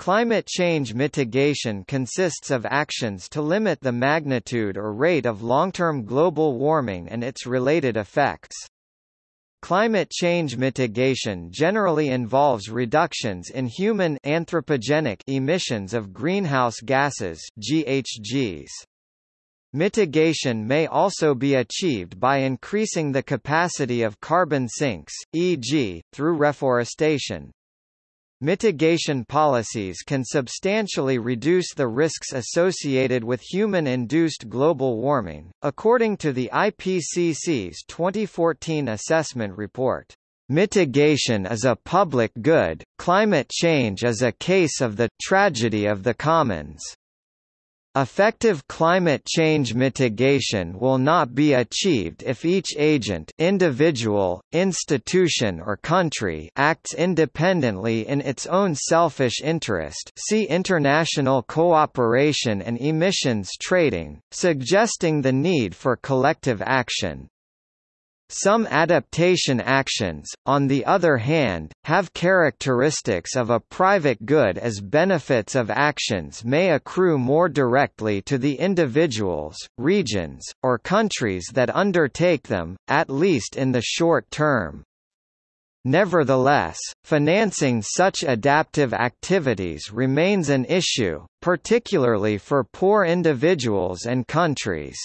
Climate change mitigation consists of actions to limit the magnitude or rate of long-term global warming and its related effects. Climate change mitigation generally involves reductions in human anthropogenic emissions of greenhouse gases GHGs. Mitigation may also be achieved by increasing the capacity of carbon sinks, e.g., through reforestation. Mitigation policies can substantially reduce the risks associated with human-induced global warming, according to the IPCC's 2014 assessment report. Mitigation is a public good, climate change is a case of the tragedy of the commons. Effective climate change mitigation will not be achieved if each agent individual, institution or country acts independently in its own selfish interest see international cooperation and emissions trading, suggesting the need for collective action. Some adaptation actions, on the other hand, have characteristics of a private good as benefits of actions may accrue more directly to the individuals, regions, or countries that undertake them, at least in the short term. Nevertheless, financing such adaptive activities remains an issue, particularly for poor individuals and countries.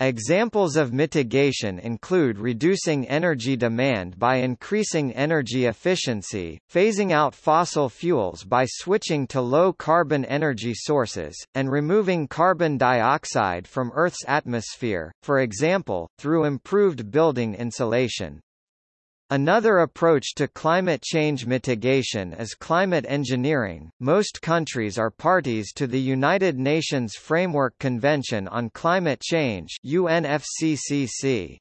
Examples of mitigation include reducing energy demand by increasing energy efficiency, phasing out fossil fuels by switching to low-carbon energy sources, and removing carbon dioxide from Earth's atmosphere, for example, through improved building insulation. Another approach to climate change mitigation is climate engineering. Most countries are parties to the United Nations Framework Convention on Climate Change (UNFCCC).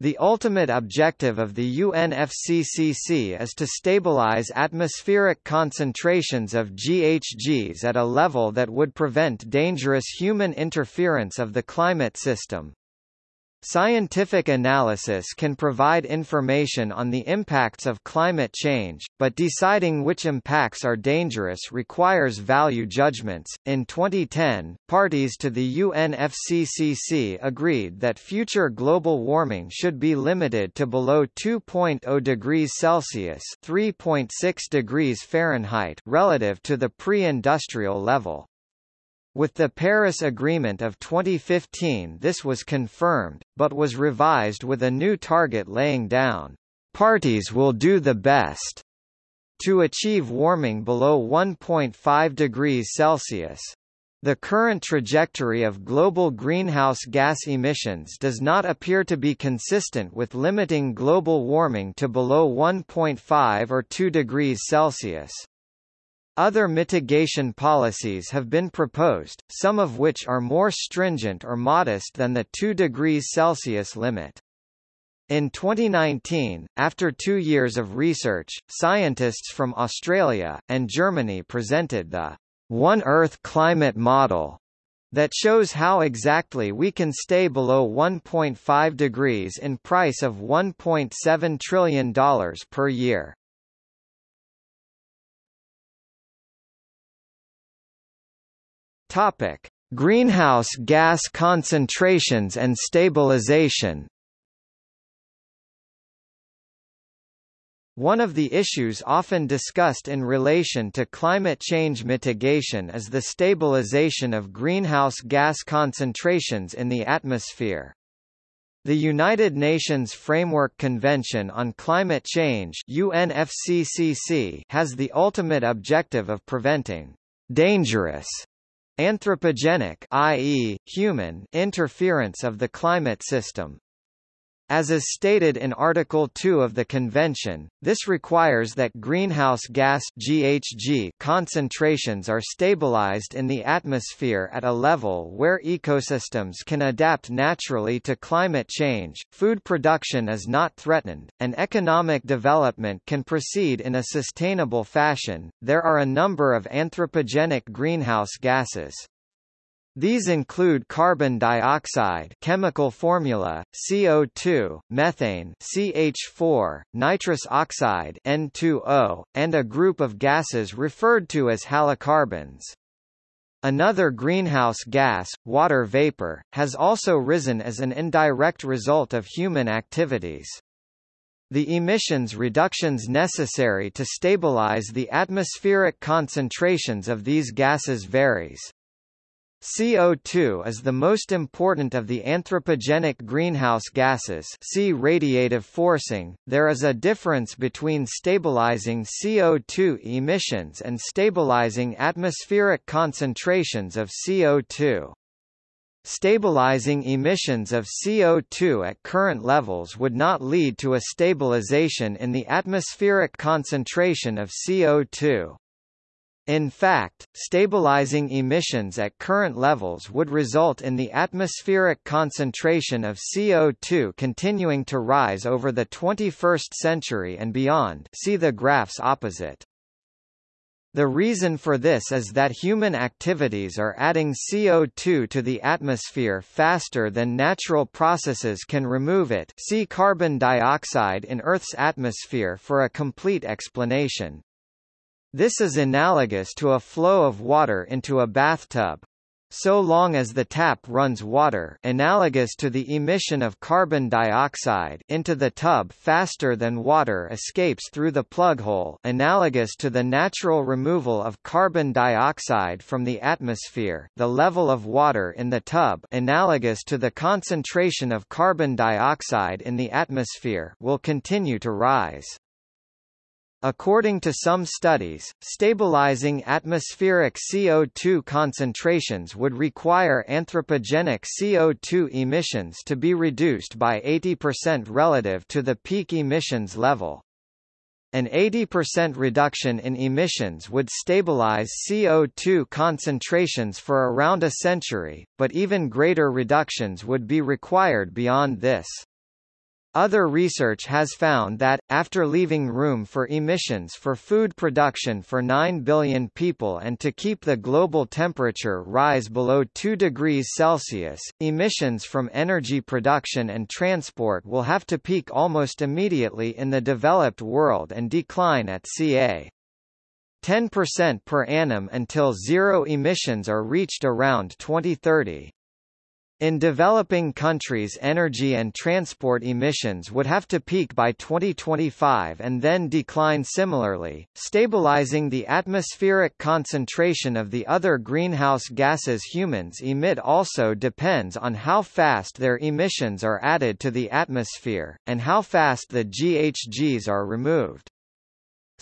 The ultimate objective of the UNFCCC is to stabilize atmospheric concentrations of GHGs at a level that would prevent dangerous human interference of the climate system. Scientific analysis can provide information on the impacts of climate change, but deciding which impacts are dangerous requires value judgments. In 2010, parties to the UNFCCC agreed that future global warming should be limited to below 2.0 degrees Celsius (3.6 degrees Fahrenheit) relative to the pre-industrial level. With the Paris Agreement of 2015 this was confirmed, but was revised with a new target laying down, "...parties will do the best." to achieve warming below 1.5 degrees Celsius. The current trajectory of global greenhouse gas emissions does not appear to be consistent with limiting global warming to below 1.5 or 2 degrees Celsius. Other mitigation policies have been proposed, some of which are more stringent or modest than the 2 degrees Celsius limit. In 2019, after two years of research, scientists from Australia, and Germany presented the One Earth Climate Model that shows how exactly we can stay below 1.5 degrees in price of $1.7 trillion per year. Topic: Greenhouse gas concentrations and stabilization. One of the issues often discussed in relation to climate change mitigation is the stabilization of greenhouse gas concentrations in the atmosphere. The United Nations Framework Convention on Climate Change UNFCCC has the ultimate objective of preventing dangerous anthropogenic i.e., human interference of the climate system. As is stated in Article 2 of the Convention, this requires that greenhouse gas GHG concentrations are stabilized in the atmosphere at a level where ecosystems can adapt naturally to climate change, food production is not threatened, and economic development can proceed in a sustainable fashion. There are a number of anthropogenic greenhouse gases. These include carbon dioxide chemical formula, CO2, methane CH4, nitrous oxide N2O, and a group of gases referred to as halocarbons. Another greenhouse gas, water vapor, has also risen as an indirect result of human activities. The emissions reductions necessary to stabilize the atmospheric concentrations of these gases varies. CO2 is the most important of the anthropogenic greenhouse gases see radiative forcing. There is a difference between stabilizing CO2 emissions and stabilizing atmospheric concentrations of CO2. Stabilizing emissions of CO2 at current levels would not lead to a stabilization in the atmospheric concentration of CO2. In fact, stabilizing emissions at current levels would result in the atmospheric concentration of CO2 continuing to rise over the 21st century and beyond see the graphs opposite. The reason for this is that human activities are adding CO2 to the atmosphere faster than natural processes can remove it see carbon dioxide in Earth's atmosphere for a complete explanation. This is analogous to a flow of water into a bathtub. So long as the tap runs water analogous to the emission of carbon dioxide into the tub faster than water escapes through the plug hole analogous to the natural removal of carbon dioxide from the atmosphere the level of water in the tub analogous to the concentration of carbon dioxide in the atmosphere will continue to rise. According to some studies, stabilizing atmospheric CO2 concentrations would require anthropogenic CO2 emissions to be reduced by 80% relative to the peak emissions level. An 80% reduction in emissions would stabilize CO2 concentrations for around a century, but even greater reductions would be required beyond this. Other research has found that, after leaving room for emissions for food production for 9 billion people and to keep the global temperature rise below 2 degrees Celsius, emissions from energy production and transport will have to peak almost immediately in the developed world and decline at ca. 10% per annum until zero emissions are reached around 2030. In developing countries energy and transport emissions would have to peak by 2025 and then decline similarly. Stabilizing the atmospheric concentration of the other greenhouse gases humans emit also depends on how fast their emissions are added to the atmosphere, and how fast the GHGs are removed.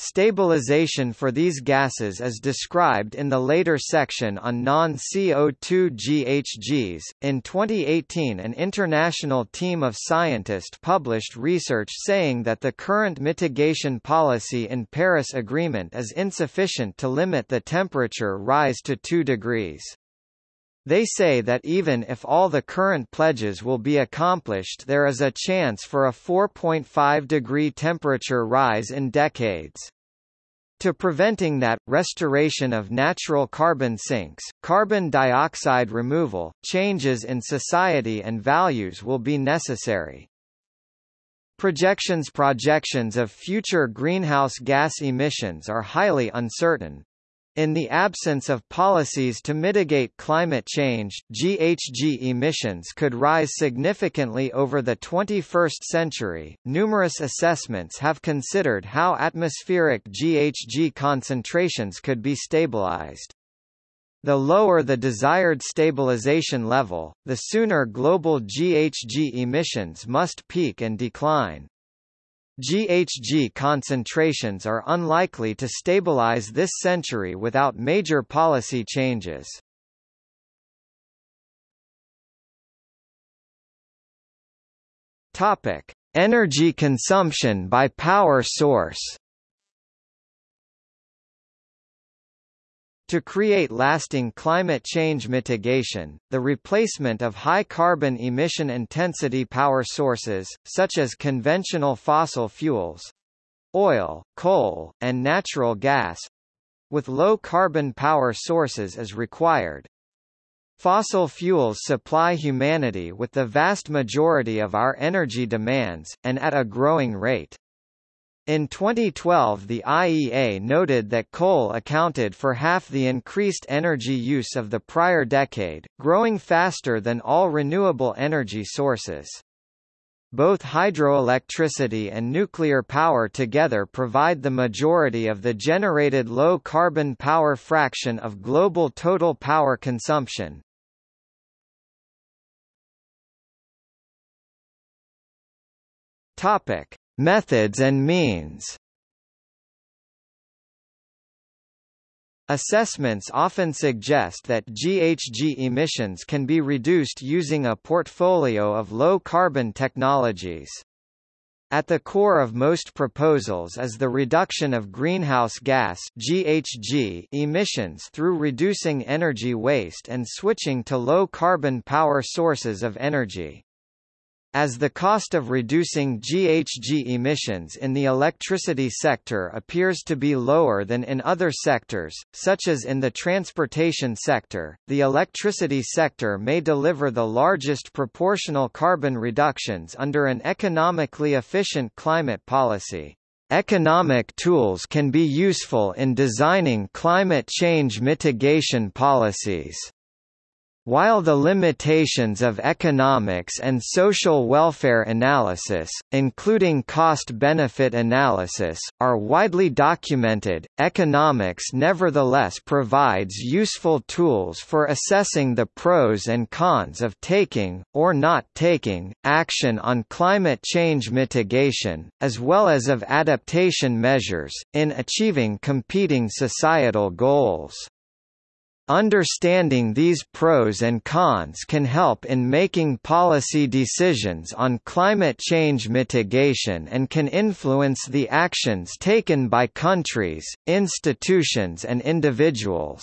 Stabilization for these gases is described in the later section on non-CO2 GHGs. In 2018, an international team of scientists published research saying that the current mitigation policy in Paris Agreement is insufficient to limit the temperature rise to 2 degrees. They say that even if all the current pledges will be accomplished there is a chance for a 4.5 degree temperature rise in decades. To preventing that, restoration of natural carbon sinks, carbon dioxide removal, changes in society and values will be necessary. Projections Projections of future greenhouse gas emissions are highly uncertain. In the absence of policies to mitigate climate change, GHG emissions could rise significantly over the 21st century. Numerous assessments have considered how atmospheric GHG concentrations could be stabilized. The lower the desired stabilization level, the sooner global GHG emissions must peak and decline. GHG concentrations are unlikely to stabilize this century without major policy changes. Topic: Energy consumption by power source. To create lasting climate change mitigation, the replacement of high carbon emission intensity power sources, such as conventional fossil fuels oil, coal, and natural gas with low carbon power sources is required. Fossil fuels supply humanity with the vast majority of our energy demands, and at a growing rate. In 2012 the IEA noted that coal accounted for half the increased energy use of the prior decade, growing faster than all renewable energy sources. Both hydroelectricity and nuclear power together provide the majority of the generated low-carbon power fraction of global total power consumption. Topic: Methods and means. Assessments often suggest that GHG emissions can be reduced using a portfolio of low-carbon technologies. At the core of most proposals is the reduction of greenhouse gas GHG emissions through reducing energy waste and switching to low-carbon power sources of energy. As the cost of reducing GHG emissions in the electricity sector appears to be lower than in other sectors, such as in the transportation sector, the electricity sector may deliver the largest proportional carbon reductions under an economically efficient climate policy. Economic tools can be useful in designing climate change mitigation policies. While the limitations of economics and social welfare analysis, including cost-benefit analysis, are widely documented, economics nevertheless provides useful tools for assessing the pros and cons of taking, or not taking, action on climate change mitigation, as well as of adaptation measures, in achieving competing societal goals. Understanding these pros and cons can help in making policy decisions on climate change mitigation and can influence the actions taken by countries, institutions and individuals.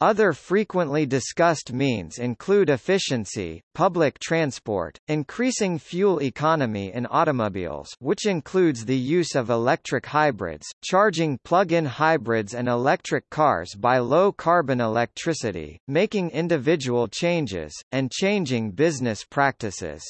Other frequently discussed means include efficiency, public transport, increasing fuel economy in automobiles which includes the use of electric hybrids, charging plug-in hybrids and electric cars by low-carbon electricity, making individual changes, and changing business practices.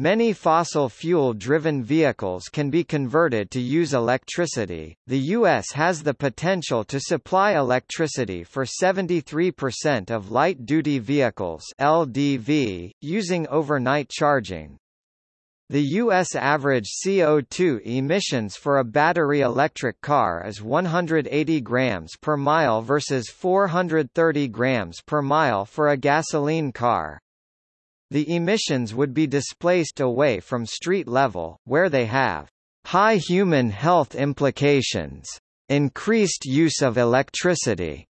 Many fossil fuel-driven vehicles can be converted to use electricity. The U.S. has the potential to supply electricity for 73% of light-duty vehicles (LDV) using overnight charging. The U.S. average CO2 emissions for a battery electric car is 180 grams per mile versus 430 grams per mile for a gasoline car. The emissions would be displaced away from street level, where they have high human health implications, increased use of electricity.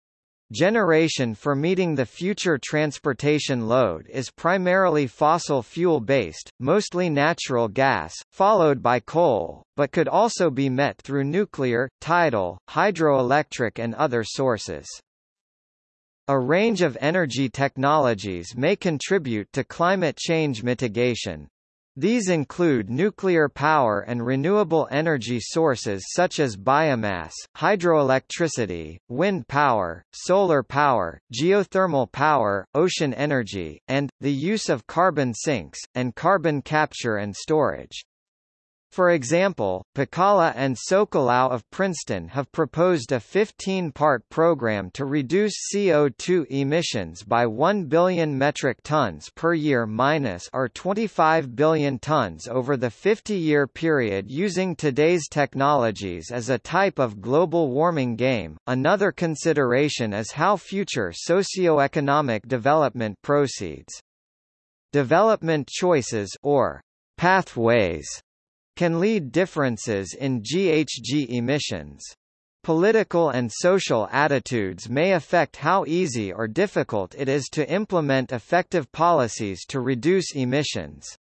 Generation for meeting the future transportation load is primarily fossil fuel-based, mostly natural gas, followed by coal, but could also be met through nuclear, tidal, hydroelectric and other sources. A range of energy technologies may contribute to climate change mitigation. These include nuclear power and renewable energy sources such as biomass, hydroelectricity, wind power, solar power, geothermal power, ocean energy, and, the use of carbon sinks, and carbon capture and storage. For example, Pacala and Socolow of Princeton have proposed a 15-part program to reduce CO2 emissions by 1 billion metric tons per year minus or 25 billion tons over the 50-year period using today's technologies as a type of global warming game. Another consideration is how future socio-economic development proceeds. Development choices or pathways can lead differences in GHG emissions. Political and social attitudes may affect how easy or difficult it is to implement effective policies to reduce emissions.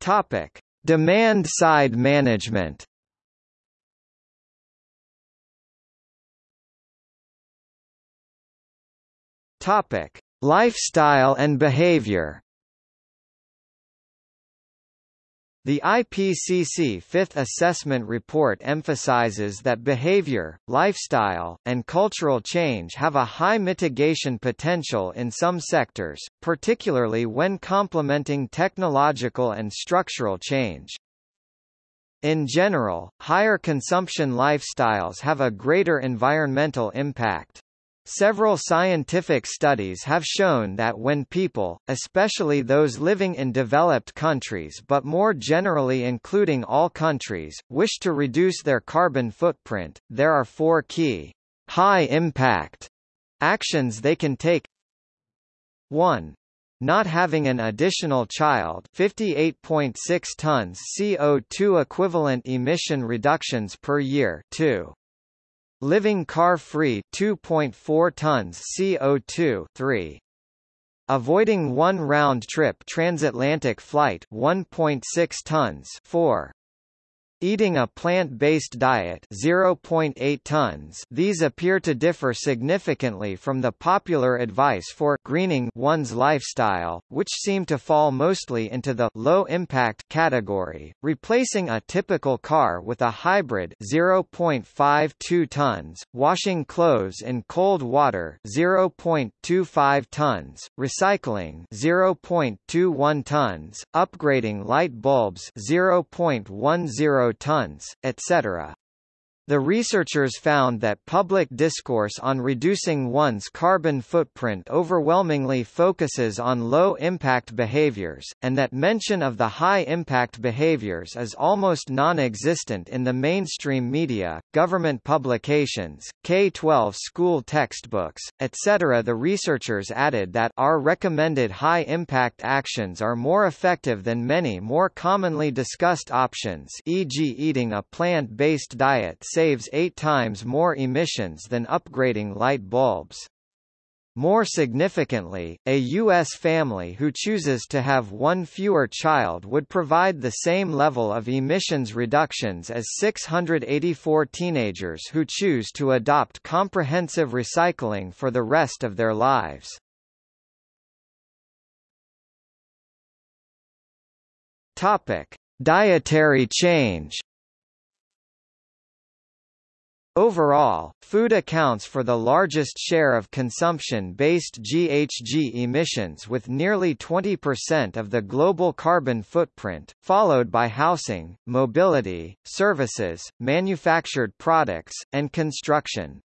Topic: Demand-side management. Topic: Lifestyle and behavior The IPCC Fifth Assessment Report emphasizes that behavior, lifestyle, and cultural change have a high mitigation potential in some sectors, particularly when complementing technological and structural change. In general, higher consumption lifestyles have a greater environmental impact. Several scientific studies have shown that when people, especially those living in developed countries but more generally including all countries, wish to reduce their carbon footprint, there are four key, high-impact actions they can take 1. Not having an additional child 58.6 tons CO2 equivalent emission reductions per year 2. Living car-free 2.4 tons CO2 3. Avoiding one round-trip transatlantic flight 1.6 tons 4. Eating a plant-based diet 0.8 tons these appear to differ significantly from the popular advice for greening one's lifestyle, which seem to fall mostly into the low-impact category, replacing a typical car with a hybrid 0.52 tons, washing clothes in cold water 0.25 tons, recycling 0.21 tons, upgrading light bulbs 0.10 tons, etc. The researchers found that public discourse on reducing one's carbon footprint overwhelmingly focuses on low-impact behaviors, and that mention of the high-impact behaviors is almost non-existent in the mainstream media, government publications, K-12 school textbooks, etc. The researchers added that our recommended high-impact actions are more effective than many more commonly discussed options e.g. eating a plant-based diet saves eight times more emissions than upgrading light bulbs. More significantly, a U.S. family who chooses to have one fewer child would provide the same level of emissions reductions as 684 teenagers who choose to adopt comprehensive recycling for the rest of their lives. Topic: Dietary change. Overall, food accounts for the largest share of consumption-based GHG emissions with nearly 20% of the global carbon footprint, followed by housing, mobility, services, manufactured products, and construction.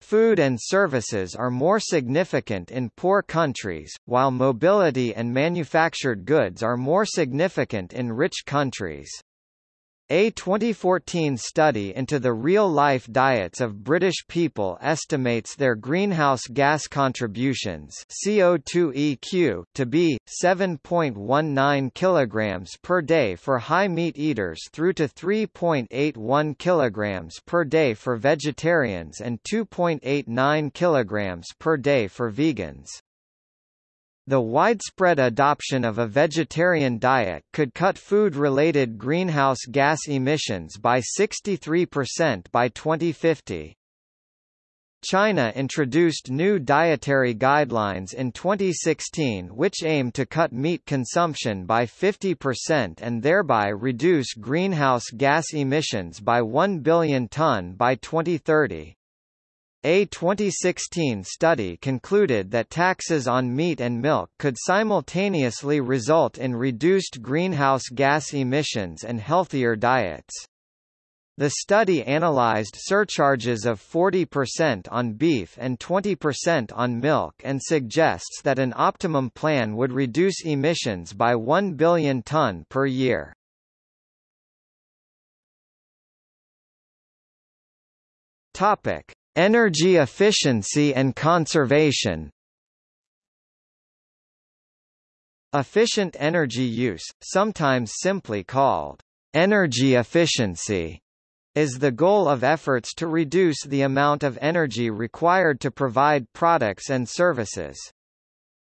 Food and services are more significant in poor countries, while mobility and manufactured goods are more significant in rich countries. A 2014 study into the real-life diets of British people estimates their greenhouse gas contributions CO2 to be 7.19 kilograms per day for high meat eaters through to 3.81 kilograms per day for vegetarians and 2.89 kilograms per day for vegans. The widespread adoption of a vegetarian diet could cut food-related greenhouse gas emissions by 63% by 2050. China introduced new dietary guidelines in 2016 which aim to cut meat consumption by 50% and thereby reduce greenhouse gas emissions by 1 billion ton by 2030. A 2016 study concluded that taxes on meat and milk could simultaneously result in reduced greenhouse gas emissions and healthier diets. The study analyzed surcharges of 40% on beef and 20% on milk and suggests that an optimum plan would reduce emissions by 1 billion ton per year. Topic: Energy efficiency and conservation Efficient energy use, sometimes simply called energy efficiency, is the goal of efforts to reduce the amount of energy required to provide products and services.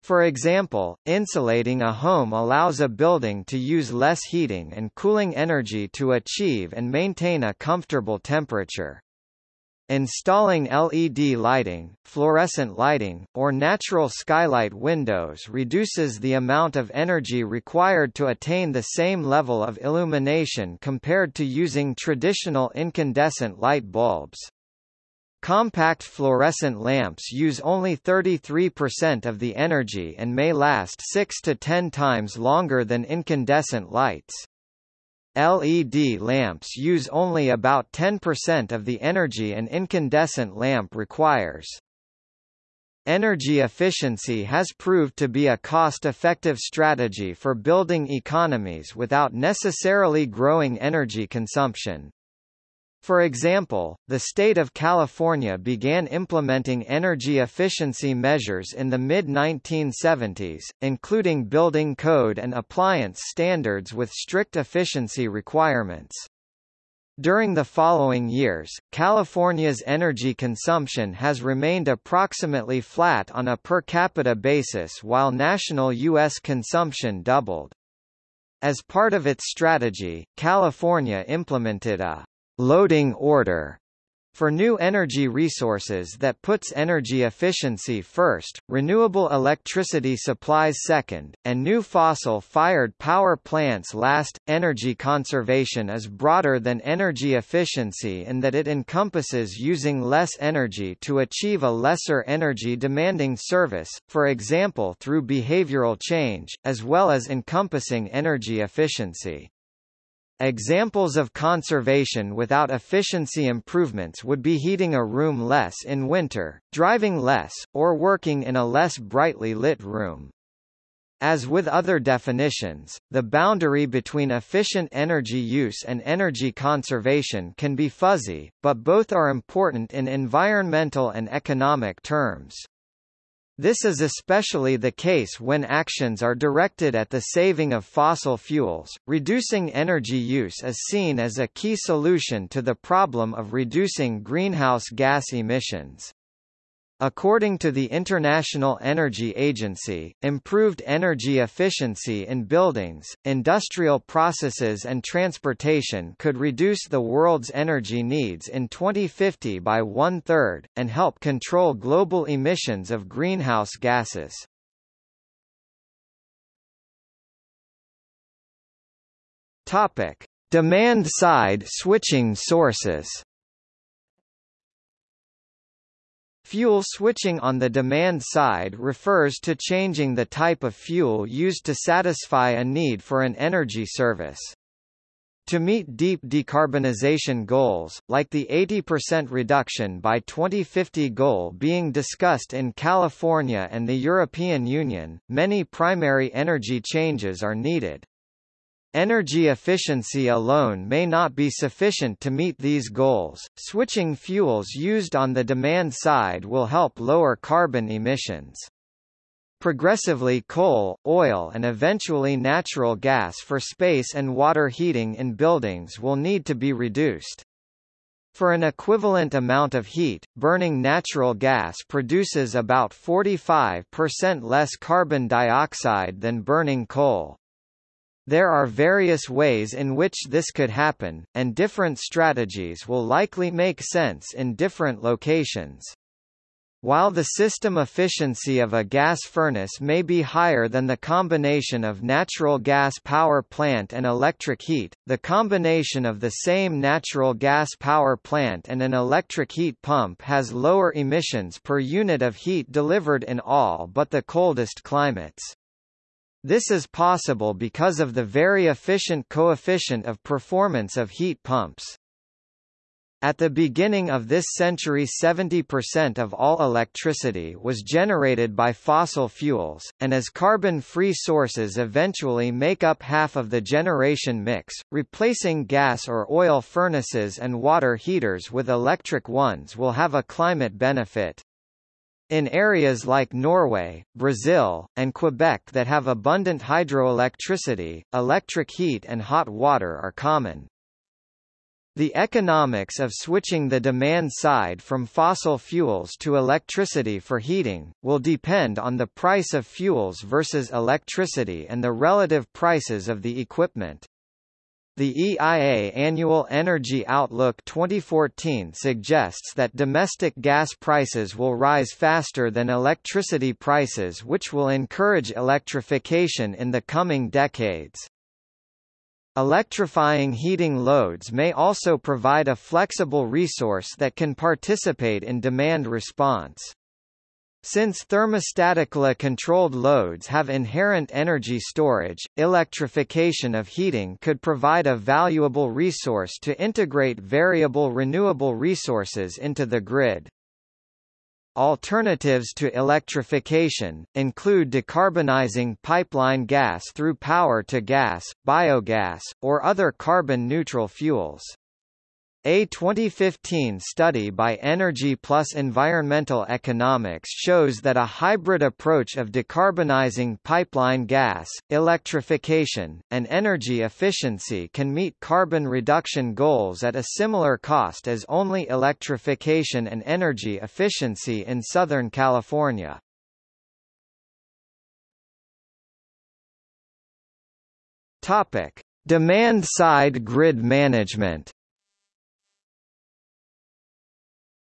For example, insulating a home allows a building to use less heating and cooling energy to achieve and maintain a comfortable temperature. Installing LED lighting, fluorescent lighting, or natural skylight windows reduces the amount of energy required to attain the same level of illumination compared to using traditional incandescent light bulbs. Compact fluorescent lamps use only 33% of the energy and may last 6 to 10 times longer than incandescent lights. LED lamps use only about 10% of the energy an incandescent lamp requires. Energy efficiency has proved to be a cost-effective strategy for building economies without necessarily growing energy consumption. For example, the state of California began implementing energy efficiency measures in the mid-1970s, including building code and appliance standards with strict efficiency requirements. During the following years, California's energy consumption has remained approximately flat on a per capita basis while national U.S. consumption doubled. As part of its strategy, California implemented a loading order for new energy resources that puts energy efficiency first, renewable electricity supplies second, and new fossil-fired power plants last. Energy conservation is broader than energy efficiency in that it encompasses using less energy to achieve a lesser energy-demanding service, for example through behavioral change, as well as encompassing energy efficiency. Examples of conservation without efficiency improvements would be heating a room less in winter, driving less, or working in a less brightly lit room. As with other definitions, the boundary between efficient energy use and energy conservation can be fuzzy, but both are important in environmental and economic terms. This is especially the case when actions are directed at the saving of fossil fuels. Reducing energy use is seen as a key solution to the problem of reducing greenhouse gas emissions. According to the International Energy Agency, improved energy efficiency in buildings, industrial processes and transportation could reduce the world's energy needs in 2050 by one-third, and help control global emissions of greenhouse gases. Demand-side switching sources Fuel switching on the demand side refers to changing the type of fuel used to satisfy a need for an energy service. To meet deep decarbonization goals, like the 80% reduction by 2050 goal being discussed in California and the European Union, many primary energy changes are needed. Energy efficiency alone may not be sufficient to meet these goals. Switching fuels used on the demand side will help lower carbon emissions. Progressively coal, oil and eventually natural gas for space and water heating in buildings will need to be reduced. For an equivalent amount of heat, burning natural gas produces about 45% less carbon dioxide than burning coal. There are various ways in which this could happen, and different strategies will likely make sense in different locations. While the system efficiency of a gas furnace may be higher than the combination of natural gas power plant and electric heat, the combination of the same natural gas power plant and an electric heat pump has lower emissions per unit of heat delivered in all but the coldest climates. This is possible because of the very efficient coefficient of performance of heat pumps. At the beginning of this century 70% of all electricity was generated by fossil fuels, and as carbon-free sources eventually make up half of the generation mix, replacing gas or oil furnaces and water heaters with electric ones will have a climate benefit. In areas like Norway, Brazil, and Quebec that have abundant hydroelectricity, electric heat and hot water are common. The economics of switching the demand side from fossil fuels to electricity for heating, will depend on the price of fuels versus electricity and the relative prices of the equipment. The EIA Annual Energy Outlook 2014 suggests that domestic gas prices will rise faster than electricity prices which will encourage electrification in the coming decades. Electrifying heating loads may also provide a flexible resource that can participate in demand response. Since thermostatically controlled loads have inherent energy storage, electrification of heating could provide a valuable resource to integrate variable renewable resources into the grid. Alternatives to electrification, include decarbonizing pipeline gas through power-to-gas, biogas, or other carbon-neutral fuels. A 2015 study by Energy Plus Environmental Economics shows that a hybrid approach of decarbonizing pipeline gas, electrification, and energy efficiency can meet carbon reduction goals at a similar cost as only electrification and energy efficiency in Southern California. Topic: Demand-side grid management.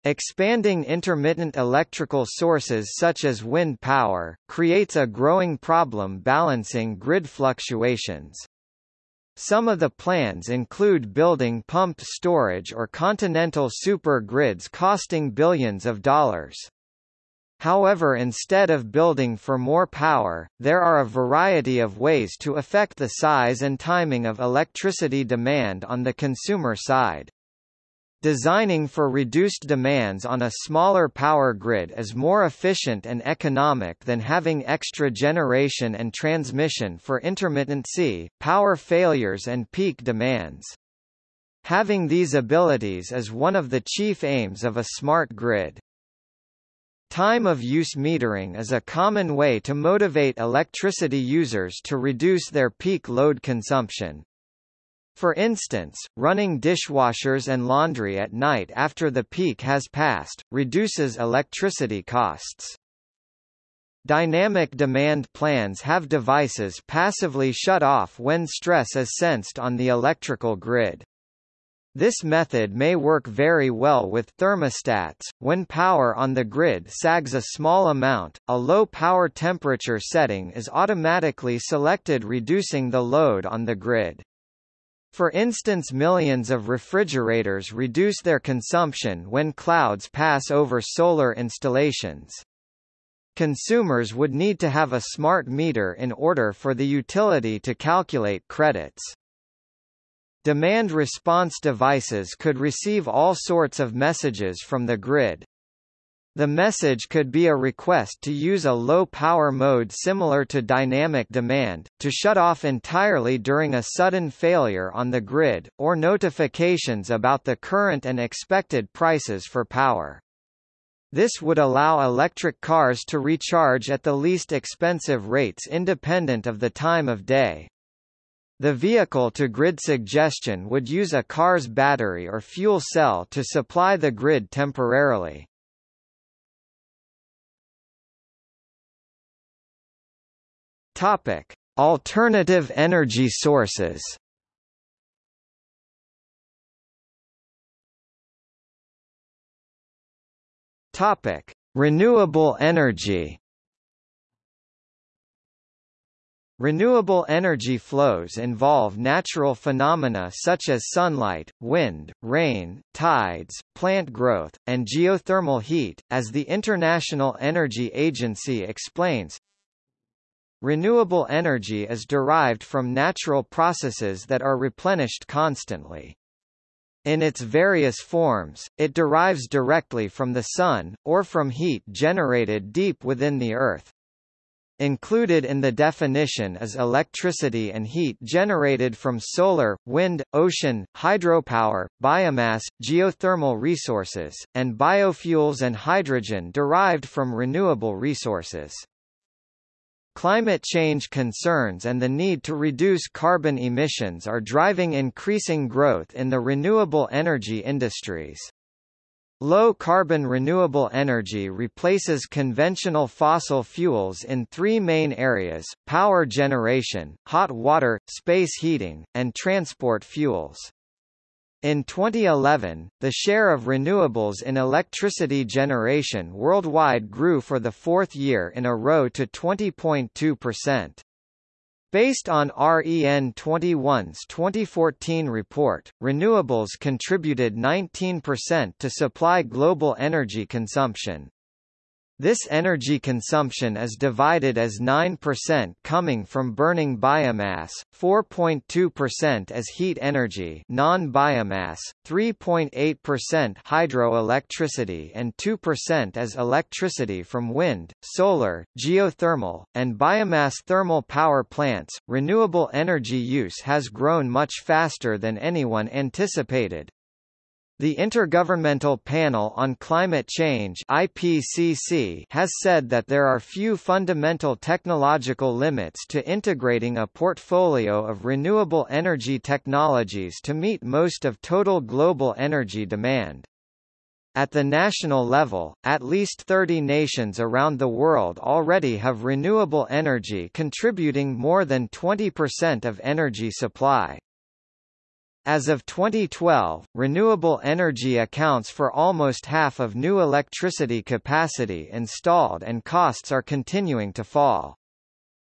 Expanding intermittent electrical sources such as wind power, creates a growing problem balancing grid fluctuations. Some of the plans include building pumped storage or continental super grids costing billions of dollars. However instead of building for more power, there are a variety of ways to affect the size and timing of electricity demand on the consumer side. Designing for reduced demands on a smaller power grid is more efficient and economic than having extra generation and transmission for intermittency, power failures and peak demands. Having these abilities is one of the chief aims of a smart grid. Time of use metering is a common way to motivate electricity users to reduce their peak load consumption. For instance, running dishwashers and laundry at night after the peak has passed, reduces electricity costs. Dynamic demand plans have devices passively shut off when stress is sensed on the electrical grid. This method may work very well with thermostats. When power on the grid sags a small amount, a low power temperature setting is automatically selected reducing the load on the grid. For instance millions of refrigerators reduce their consumption when clouds pass over solar installations. Consumers would need to have a smart meter in order for the utility to calculate credits. Demand response devices could receive all sorts of messages from the grid, the message could be a request to use a low-power mode similar to dynamic demand, to shut off entirely during a sudden failure on the grid, or notifications about the current and expected prices for power. This would allow electric cars to recharge at the least expensive rates independent of the time of day. The vehicle-to-grid suggestion would use a car's battery or fuel cell to supply the grid temporarily. Topic: Alternative energy sources. Topic: Renewable energy. Renewable energy flows involve natural phenomena such as sunlight, wind, rain, tides, plant growth, and geothermal heat, as the International Energy Agency explains. Renewable energy is derived from natural processes that are replenished constantly. In its various forms, it derives directly from the sun, or from heat generated deep within the Earth. Included in the definition is electricity and heat generated from solar, wind, ocean, hydropower, biomass, geothermal resources, and biofuels and hydrogen derived from renewable resources. Climate change concerns and the need to reduce carbon emissions are driving increasing growth in the renewable energy industries. Low-carbon renewable energy replaces conventional fossil fuels in three main areas, power generation, hot water, space heating, and transport fuels. In 2011, the share of renewables in electricity generation worldwide grew for the fourth year in a row to 20.2%. Based on REN 21's 2014 report, renewables contributed 19% to supply global energy consumption. This energy consumption is divided as 9% coming from burning biomass, 4.2% as heat energy non-biomass, 3.8% hydroelectricity and 2% as electricity from wind, solar, geothermal, and biomass thermal power plants. Renewable energy use has grown much faster than anyone anticipated, the Intergovernmental Panel on Climate Change IPCC has said that there are few fundamental technological limits to integrating a portfolio of renewable energy technologies to meet most of total global energy demand. At the national level, at least 30 nations around the world already have renewable energy contributing more than 20% of energy supply. As of 2012, renewable energy accounts for almost half of new electricity capacity installed and costs are continuing to fall.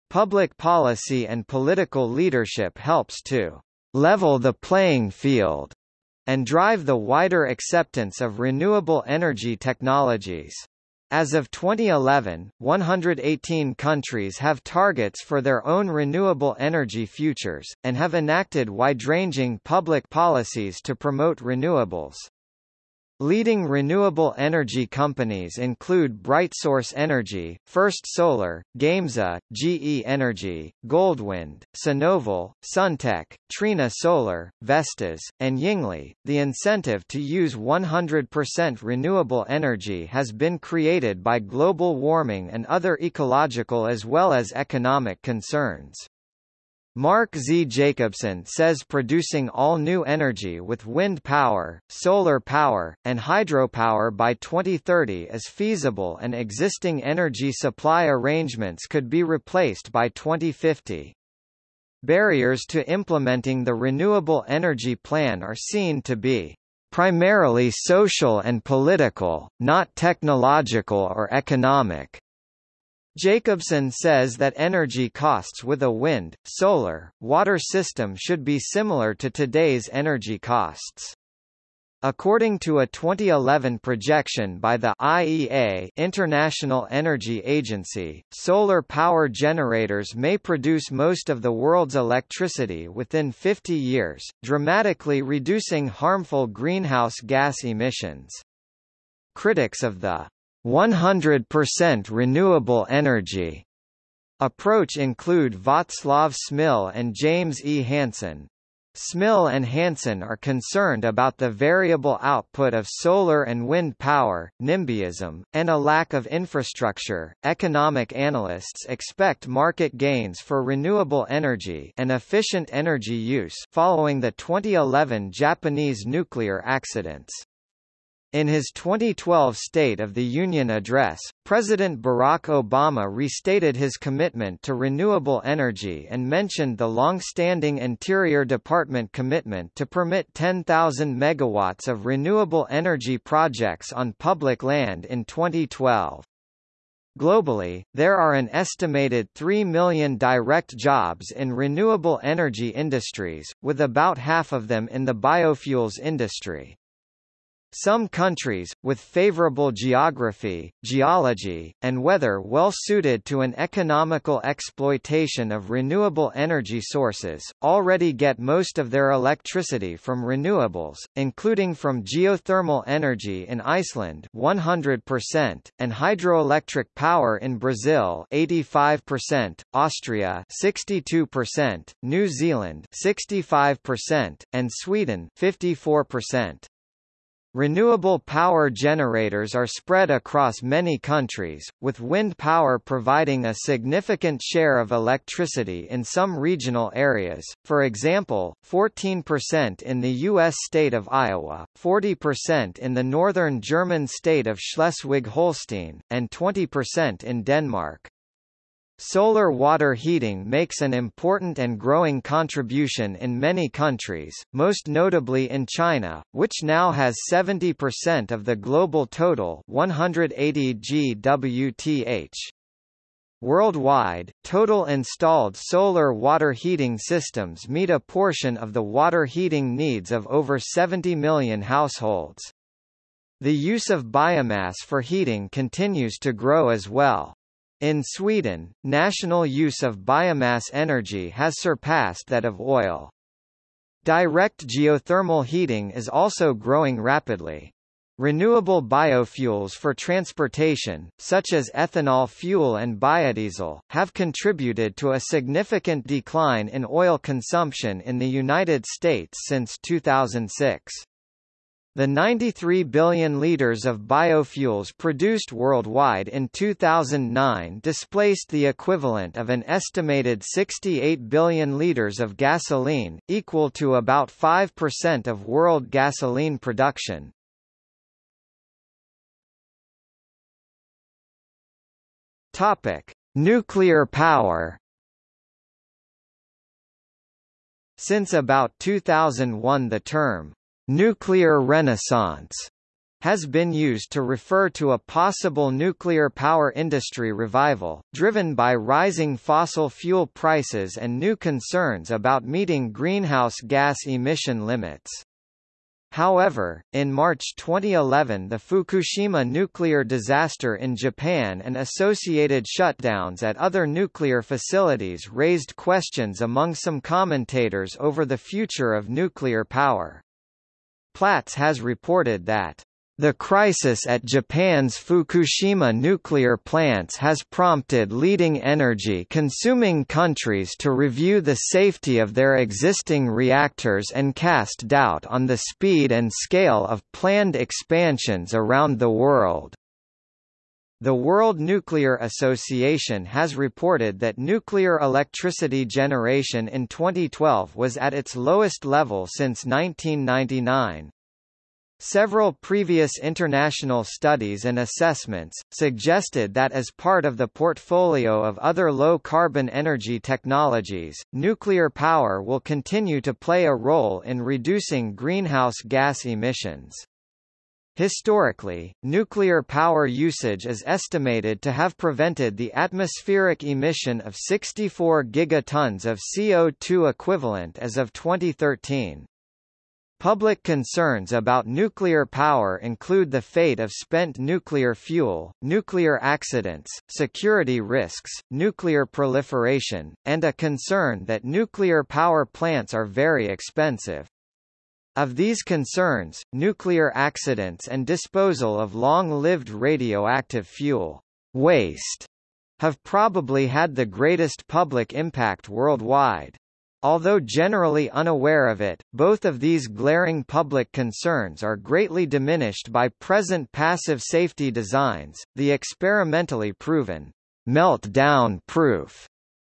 Public policy and political leadership helps to level the playing field and drive the wider acceptance of renewable energy technologies. As of 2011, 118 countries have targets for their own renewable energy futures, and have enacted wide-ranging public policies to promote renewables. Leading renewable energy companies include BrightSource Energy, First Solar, Gamesa, GE Energy, Goldwind, Sinovel, Suntech, Trina Solar, Vestas, and Yingli. The incentive to use 100% renewable energy has been created by global warming and other ecological as well as economic concerns. Mark Z. Jacobson says producing all new energy with wind power, solar power, and hydropower by 2030 is feasible and existing energy supply arrangements could be replaced by 2050. Barriers to implementing the renewable energy plan are seen to be primarily social and political, not technological or economic. Jacobson says that energy costs with a wind, solar, water system should be similar to today's energy costs. According to a 2011 projection by the IEA International Energy Agency, solar power generators may produce most of the world's electricity within 50 years, dramatically reducing harmful greenhouse gas emissions. Critics of the 100% renewable energy approach include Václav Smil and James E. Hansen. Smil and Hansen are concerned about the variable output of solar and wind power, NIMBYism, and a lack of infrastructure. Economic analysts expect market gains for renewable energy and efficient energy use following the 2011 Japanese nuclear accidents. In his 2012 State of the Union address, President Barack Obama restated his commitment to renewable energy and mentioned the long-standing Interior Department commitment to permit 10,000 megawatts of renewable energy projects on public land in 2012. Globally, there are an estimated 3 million direct jobs in renewable energy industries, with about half of them in the biofuels industry. Some countries, with favorable geography, geology, and weather well suited to an economical exploitation of renewable energy sources, already get most of their electricity from renewables, including from geothermal energy in Iceland 100%, and hydroelectric power in Brazil 85%, Austria 62%, New Zealand 65%, and Sweden 54%. Renewable power generators are spread across many countries, with wind power providing a significant share of electricity in some regional areas, for example, 14% in the U.S. state of Iowa, 40% in the northern German state of Schleswig-Holstein, and 20% in Denmark. Solar water heating makes an important and growing contribution in many countries, most notably in China, which now has 70% of the global total 180 GWth. Worldwide, total installed solar water heating systems meet a portion of the water heating needs of over 70 million households. The use of biomass for heating continues to grow as well. In Sweden, national use of biomass energy has surpassed that of oil. Direct geothermal heating is also growing rapidly. Renewable biofuels for transportation, such as ethanol fuel and biodiesel, have contributed to a significant decline in oil consumption in the United States since 2006. The 93 billion liters of biofuels produced worldwide in 2009 displaced the equivalent of an estimated 68 billion liters of gasoline, equal to about 5% of world gasoline production. Topic: Nuclear power. Since about 2001 the term nuclear renaissance has been used to refer to a possible nuclear power industry revival, driven by rising fossil fuel prices and new concerns about meeting greenhouse gas emission limits. However, in March 2011 the Fukushima nuclear disaster in Japan and associated shutdowns at other nuclear facilities raised questions among some commentators over the future of nuclear power. Platts has reported that the crisis at Japan's Fukushima nuclear plants has prompted leading energy-consuming countries to review the safety of their existing reactors and cast doubt on the speed and scale of planned expansions around the world. The World Nuclear Association has reported that nuclear electricity generation in 2012 was at its lowest level since 1999. Several previous international studies and assessments, suggested that as part of the portfolio of other low-carbon energy technologies, nuclear power will continue to play a role in reducing greenhouse gas emissions. Historically, nuclear power usage is estimated to have prevented the atmospheric emission of 64 gigatons of CO2 equivalent as of 2013. Public concerns about nuclear power include the fate of spent nuclear fuel, nuclear accidents, security risks, nuclear proliferation, and a concern that nuclear power plants are very expensive. Of these concerns, nuclear accidents and disposal of long-lived radioactive fuel waste have probably had the greatest public impact worldwide. Although generally unaware of it, both of these glaring public concerns are greatly diminished by present passive safety designs, the experimentally proven meltdown-proof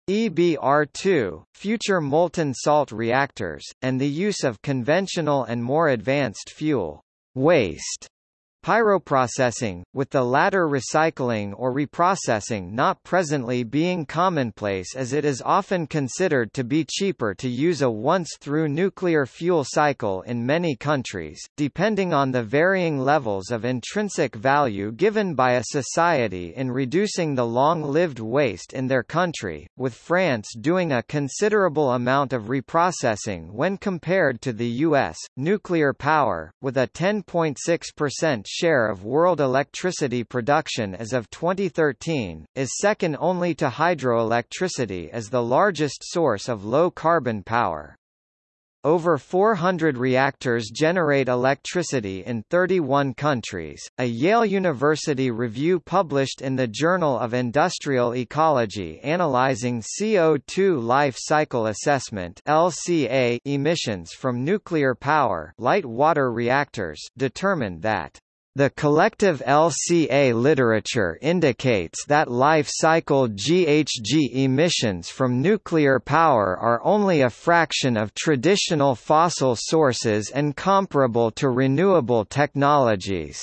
EBR2, future molten salt reactors, and the use of conventional and more advanced fuel waste Pyroprocessing, with the latter recycling or reprocessing not presently being commonplace as it is often considered to be cheaper to use a once-through nuclear fuel cycle in many countries, depending on the varying levels of intrinsic value given by a society in reducing the long-lived waste in their country, with France doing a considerable amount of reprocessing when compared to the U.S. Nuclear power, with a 10.6% share of world electricity production as of 2013, is second only to hydroelectricity as the largest source of low-carbon power. Over 400 reactors generate electricity in 31 countries. A Yale University review published in the Journal of Industrial Ecology analyzing CO2 life cycle assessment (LCA) emissions from nuclear power light water reactors determined that the collective LCA literature indicates that life cycle GHG emissions from nuclear power are only a fraction of traditional fossil sources and comparable to renewable technologies.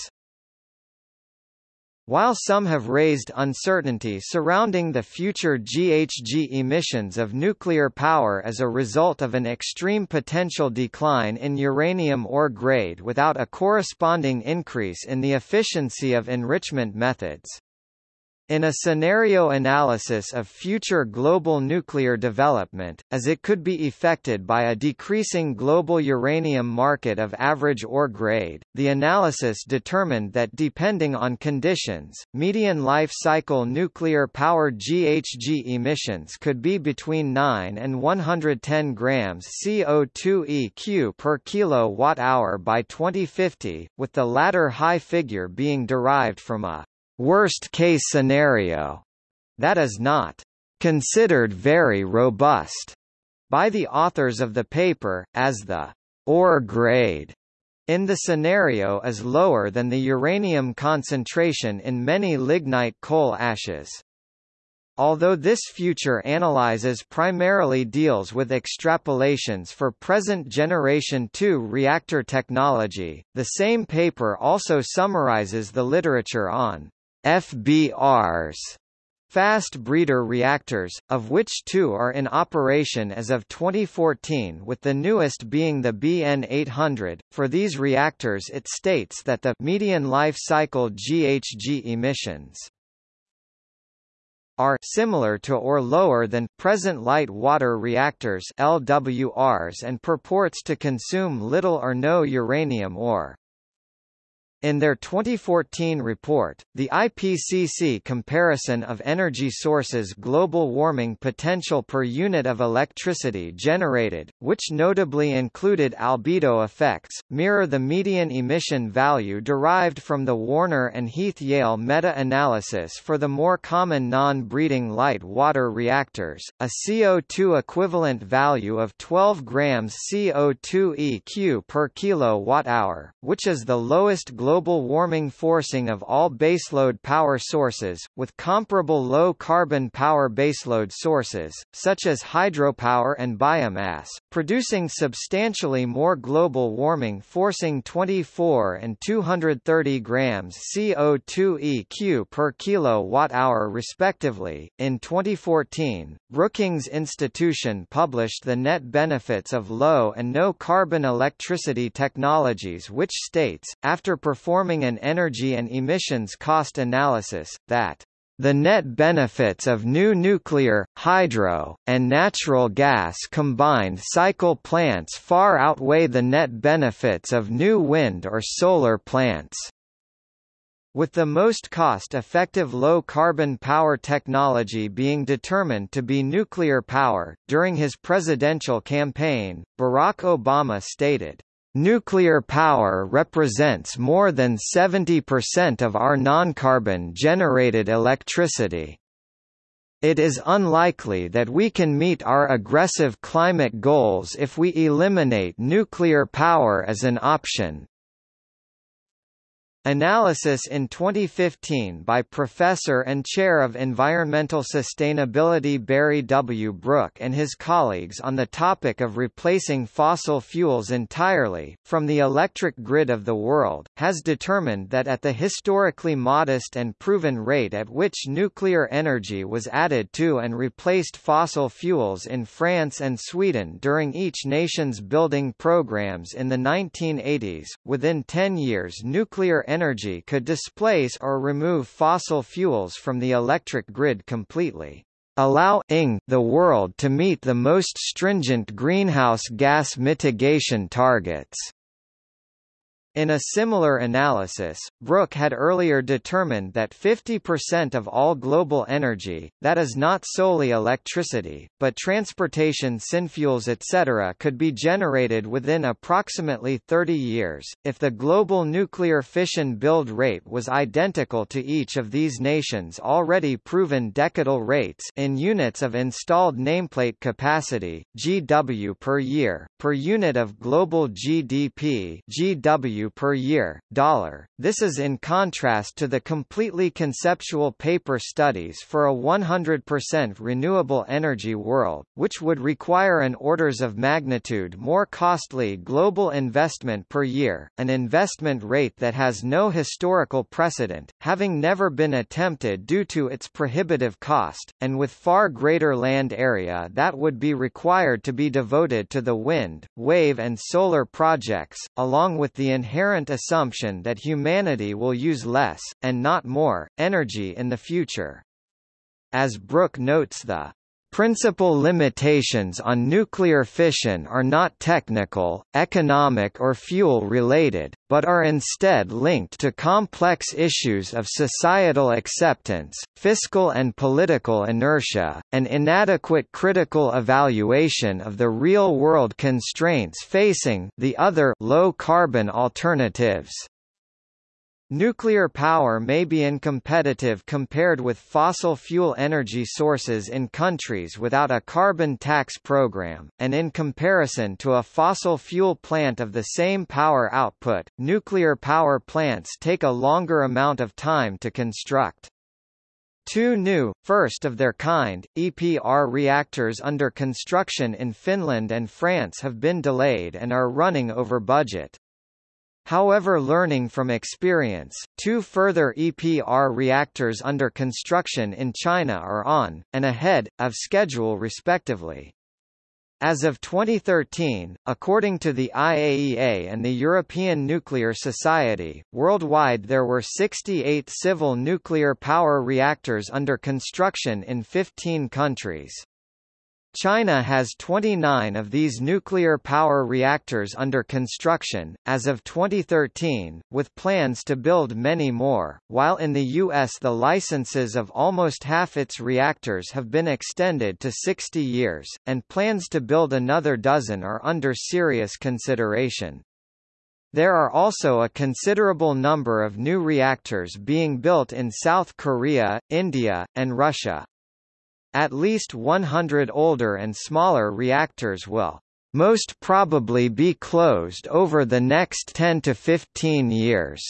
While some have raised uncertainty surrounding the future GHG emissions of nuclear power as a result of an extreme potential decline in uranium ore grade without a corresponding increase in the efficiency of enrichment methods, in a scenario analysis of future global nuclear development, as it could be effected by a decreasing global uranium market of average ore grade, the analysis determined that depending on conditions, median life cycle nuclear power GHG emissions could be between 9 and 110 grams CO2 eq per kilowatt-hour by 2050, with the latter high figure being derived from a worst-case scenario that is not considered very robust by the authors of the paper, as the ore grade in the scenario is lower than the uranium concentration in many lignite coal ashes. Although this future analyses primarily deals with extrapolations for present generation 2 reactor technology, the same paper also summarizes the literature on FBRs fast breeder reactors, of which two are in operation as of 2014 with the newest being the BN800. For these reactors it states that the median life cycle GHG emissions are similar to or lower than present light water reactors LWRs and purports to consume little or no uranium ore. In their 2014 report, the IPCC comparison of energy sources global warming potential per unit of electricity generated, which notably included albedo effects, mirror the median emission value derived from the Warner and Heath-Yale meta-analysis for the more common non-breeding light water reactors, a CO2 equivalent value of 12 grams CO2 eq per kilowatt-hour, which is the lowest global global warming forcing of all baseload power sources, with comparable low-carbon power baseload sources, such as hydropower and biomass, producing substantially more global warming forcing 24 and 230 grams CO2 eq per kilowatt-hour respectively. In 2014, Brookings Institution published the net benefits of low and no carbon electricity technologies which states, after performing an energy and emissions cost analysis, that the net benefits of new nuclear, hydro, and natural gas combined cycle plants far outweigh the net benefits of new wind or solar plants with the most cost-effective low-carbon power technology being determined to be nuclear power. During his presidential campaign, Barack Obama stated, Nuclear power represents more than 70% of our non-carbon generated electricity. It is unlikely that we can meet our aggressive climate goals if we eliminate nuclear power as an option. Analysis in 2015 by Professor and Chair of Environmental Sustainability Barry W. Brook and his colleagues on the topic of replacing fossil fuels entirely, from the electric grid of the world, has determined that at the historically modest and proven rate at which nuclear energy was added to and replaced fossil fuels in France and Sweden during each nation's building programs in the 1980s, within 10 years nuclear energy energy could displace or remove fossil fuels from the electric grid completely allowing the world to meet the most stringent greenhouse gas mitigation targets. In a similar analysis, Brook had earlier determined that 50% of all global energy, that is not solely electricity, but transportation synfuels etc. could be generated within approximately 30 years, if the global nuclear fission build rate was identical to each of these nations' already proven decadal rates in units of installed nameplate capacity, GW per year, per unit of global GDP GW per year, dollar. This is in contrast to the completely conceptual paper studies for a 100% renewable energy world, which would require an orders of magnitude more costly global investment per year, an investment rate that has no historical precedent, having never been attempted due to its prohibitive cost, and with far greater land area that would be required to be devoted to the wind, wave and solar projects, along with the inherent inherent assumption that humanity will use less, and not more, energy in the future. As Brook notes the Principal limitations on nuclear fission are not technical, economic or fuel-related, but are instead linked to complex issues of societal acceptance, fiscal and political inertia, and inadequate critical evaluation of the real-world constraints facing the other low-carbon alternatives. Nuclear power may be uncompetitive compared with fossil fuel energy sources in countries without a carbon tax program, and in comparison to a fossil fuel plant of the same power output, nuclear power plants take a longer amount of time to construct. Two new, first of their kind, EPR reactors under construction in Finland and France have been delayed and are running over budget. However learning from experience, two further EPR reactors under construction in China are on, and ahead, of schedule respectively. As of 2013, according to the IAEA and the European Nuclear Society, worldwide there were 68 civil nuclear power reactors under construction in 15 countries. China has 29 of these nuclear power reactors under construction, as of 2013, with plans to build many more, while in the U.S. the licenses of almost half its reactors have been extended to 60 years, and plans to build another dozen are under serious consideration. There are also a considerable number of new reactors being built in South Korea, India, and Russia. At least 100 older and smaller reactors will most probably be closed over the next 10 to 15 years.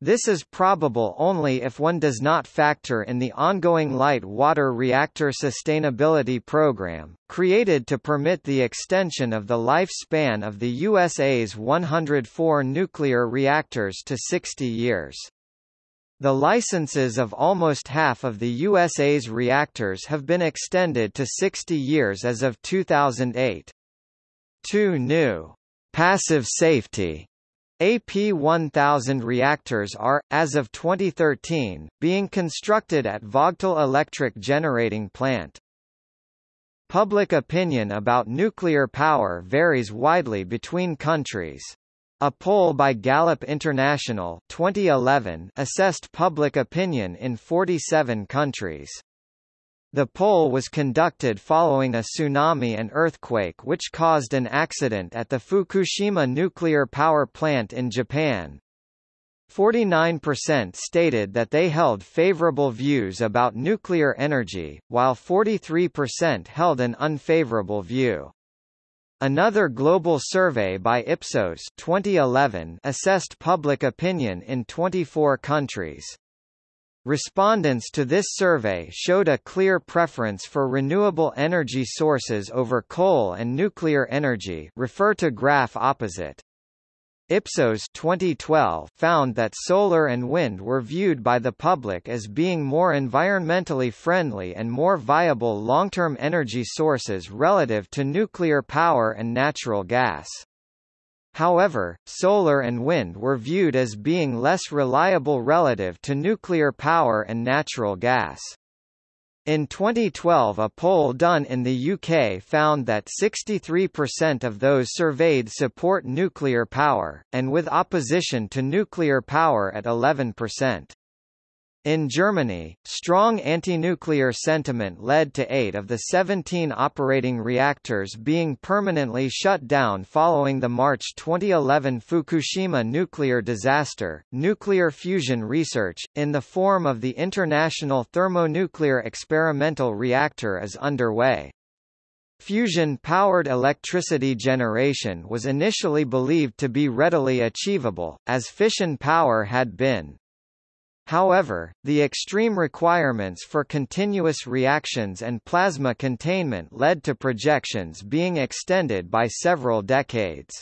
This is probable only if one does not factor in the ongoing light water reactor sustainability program, created to permit the extension of the lifespan of the USA's 104 nuclear reactors to 60 years. The licenses of almost half of the USA's reactors have been extended to 60 years as of 2008. Two new passive safety AP1000 reactors are, as of 2013, being constructed at Vogtle Electric Generating Plant. Public opinion about nuclear power varies widely between countries. A poll by Gallup International 2011 assessed public opinion in 47 countries. The poll was conducted following a tsunami and earthquake which caused an accident at the Fukushima nuclear power plant in Japan. 49% stated that they held favorable views about nuclear energy, while 43% held an unfavorable view. Another global survey by Ipsos 2011 assessed public opinion in 24 countries. Respondents to this survey showed a clear preference for renewable energy sources over coal and nuclear energy refer to graph opposite. Ipsos 2012 found that solar and wind were viewed by the public as being more environmentally friendly and more viable long-term energy sources relative to nuclear power and natural gas. However, solar and wind were viewed as being less reliable relative to nuclear power and natural gas. In 2012 a poll done in the UK found that 63% of those surveyed support nuclear power, and with opposition to nuclear power at 11%. In Germany, strong anti-nuclear sentiment led to eight of the 17 operating reactors being permanently shut down following the March 2011 Fukushima nuclear disaster. Nuclear fusion research, in the form of the International Thermonuclear Experimental Reactor is underway. Fusion-powered electricity generation was initially believed to be readily achievable, as fission power had been. However, the extreme requirements for continuous reactions and plasma containment led to projections being extended by several decades.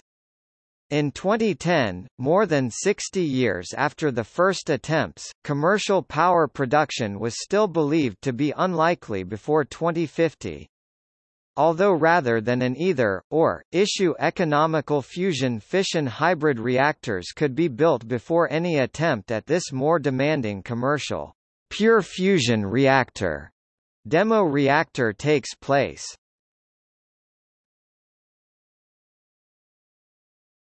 In 2010, more than 60 years after the first attempts, commercial power production was still believed to be unlikely before 2050 although rather than an either, or, issue economical fusion-fission hybrid reactors could be built before any attempt at this more demanding commercial pure fusion reactor demo reactor takes place.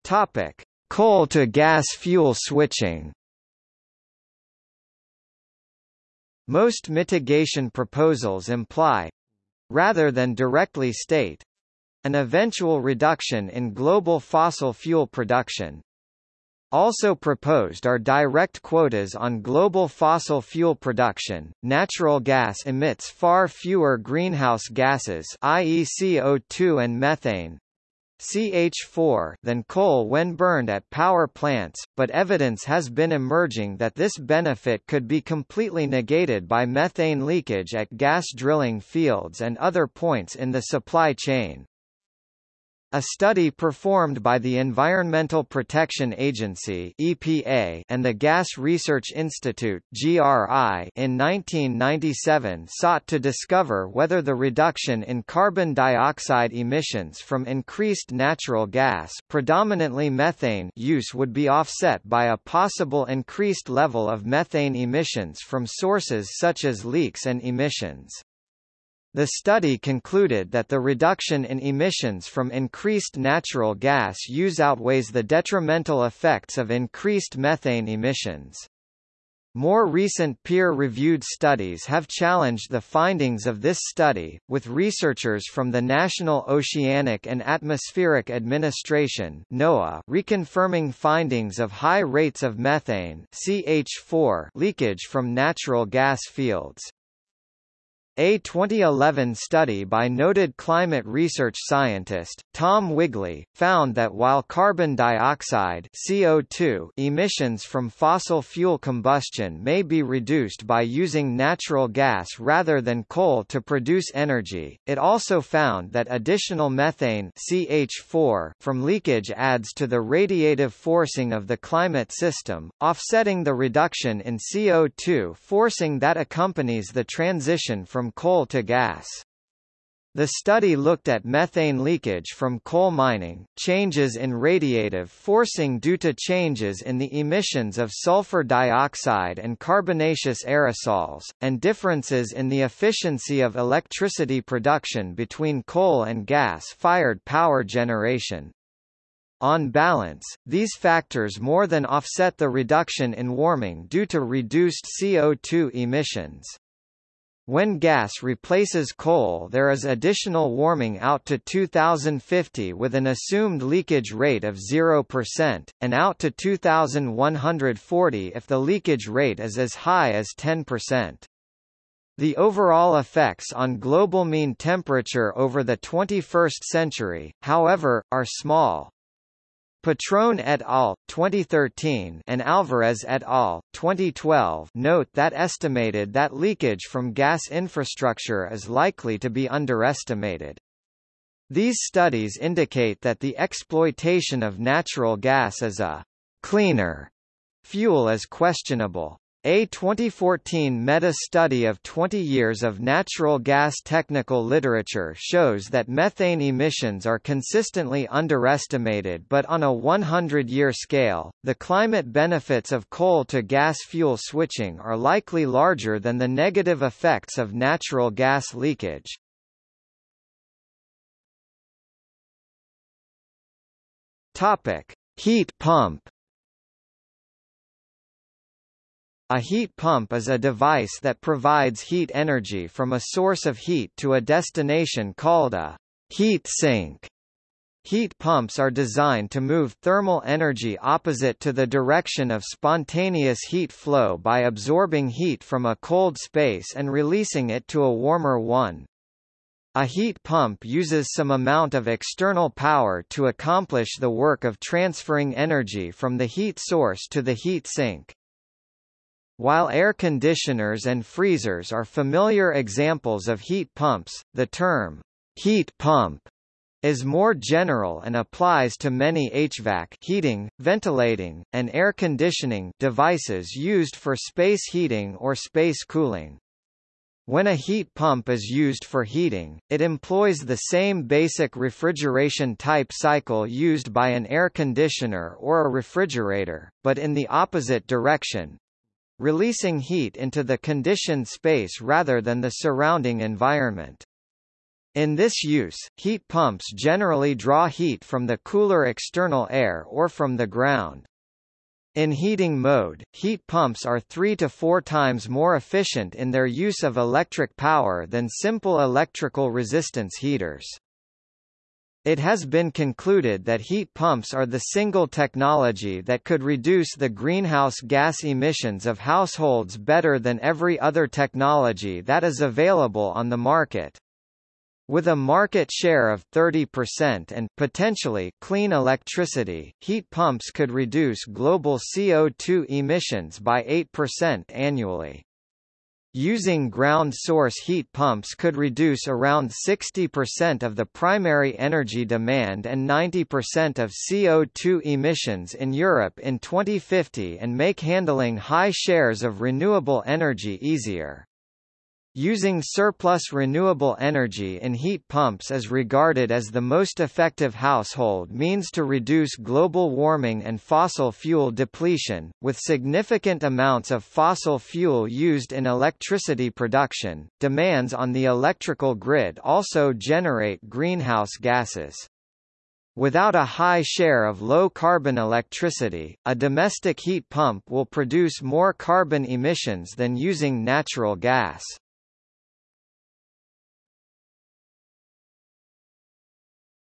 Topic: Coal to gas fuel switching. Most mitigation proposals imply, rather than directly state an eventual reduction in global fossil fuel production. Also proposed are direct quotas on global fossil fuel production. Natural gas emits far fewer greenhouse gases, i.e. CO2 and methane, CH4 than coal when burned at power plants, but evidence has been emerging that this benefit could be completely negated by methane leakage at gas drilling fields and other points in the supply chain. A study performed by the Environmental Protection Agency (EPA) and the Gas Research Institute (GRI) in 1997 sought to discover whether the reduction in carbon dioxide emissions from increased natural gas, predominantly methane, use would be offset by a possible increased level of methane emissions from sources such as leaks and emissions. The study concluded that the reduction in emissions from increased natural gas use outweighs the detrimental effects of increased methane emissions. More recent peer-reviewed studies have challenged the findings of this study, with researchers from the National Oceanic and Atmospheric Administration NOAA reconfirming findings of high rates of methane CH4 leakage from natural gas fields. A 2011 study by noted climate research scientist, Tom Wigley, found that while carbon dioxide CO2 emissions from fossil fuel combustion may be reduced by using natural gas rather than coal to produce energy, it also found that additional methane CH4 from leakage adds to the radiative forcing of the climate system, offsetting the reduction in CO2 forcing that accompanies the transition from coal to gas. The study looked at methane leakage from coal mining, changes in radiative forcing due to changes in the emissions of sulfur dioxide and carbonaceous aerosols, and differences in the efficiency of electricity production between coal and gas-fired power generation. On balance, these factors more than offset the reduction in warming due to reduced CO2 emissions. When gas replaces coal there is additional warming out to 2050 with an assumed leakage rate of 0%, and out to 2140 if the leakage rate is as high as 10%. The overall effects on global mean temperature over the 21st century, however, are small. Petron et al. 2013 and Alvarez et al. 2012 note that estimated that leakage from gas infrastructure is likely to be underestimated. These studies indicate that the exploitation of natural gas as a cleaner fuel is questionable. A 2014 meta-study of 20 years of natural gas technical literature shows that methane emissions are consistently underestimated but on a 100-year scale, the climate benefits of coal to gas fuel switching are likely larger than the negative effects of natural gas leakage. Heat pump A heat pump is a device that provides heat energy from a source of heat to a destination called a heat sink. Heat pumps are designed to move thermal energy opposite to the direction of spontaneous heat flow by absorbing heat from a cold space and releasing it to a warmer one. A heat pump uses some amount of external power to accomplish the work of transferring energy from the heat source to the heat sink. While air conditioners and freezers are familiar examples of heat pumps, the term heat pump is more general and applies to many HVAC heating, ventilating, and air conditioning devices used for space heating or space cooling. When a heat pump is used for heating, it employs the same basic refrigeration type cycle used by an air conditioner or a refrigerator, but in the opposite direction, releasing heat into the conditioned space rather than the surrounding environment. In this use, heat pumps generally draw heat from the cooler external air or from the ground. In heating mode, heat pumps are three to four times more efficient in their use of electric power than simple electrical resistance heaters. It has been concluded that heat pumps are the single technology that could reduce the greenhouse gas emissions of households better than every other technology that is available on the market. With a market share of 30% and potentially clean electricity, heat pumps could reduce global CO2 emissions by 8% annually. Using ground source heat pumps could reduce around 60% of the primary energy demand and 90% of CO2 emissions in Europe in 2050 and make handling high shares of renewable energy easier. Using surplus renewable energy in heat pumps is regarded as the most effective household means to reduce global warming and fossil fuel depletion. With significant amounts of fossil fuel used in electricity production, demands on the electrical grid also generate greenhouse gases. Without a high share of low-carbon electricity, a domestic heat pump will produce more carbon emissions than using natural gas.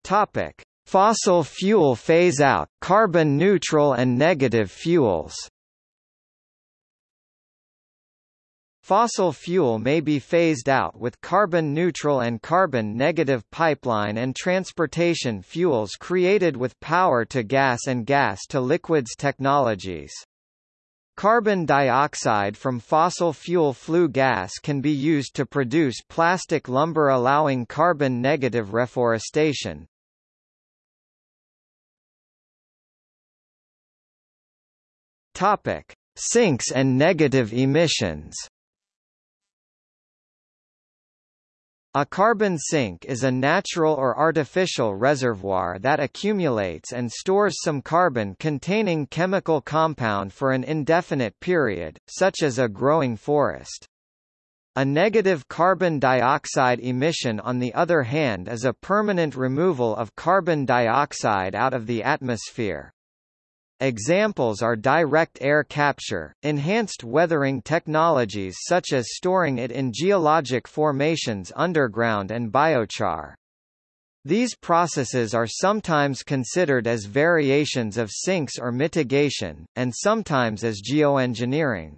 Topic: Fossil fuel phase out, carbon neutral and negative fuels. Fossil fuel may be phased out with carbon-neutral and carbon-negative pipeline and transportation fuels created with power-to-gas and gas-to-liquids technologies. Carbon dioxide from fossil fuel flue gas can be used to produce plastic lumber allowing carbon-negative reforestation. Topic: Sinks and negative emissions. A carbon sink is a natural or artificial reservoir that accumulates and stores some carbon-containing chemical compound for an indefinite period, such as a growing forest. A negative carbon dioxide emission on the other hand is a permanent removal of carbon dioxide out of the atmosphere. Examples are direct air capture, enhanced weathering technologies such as storing it in geologic formations underground and biochar. These processes are sometimes considered as variations of sinks or mitigation, and sometimes as geoengineering.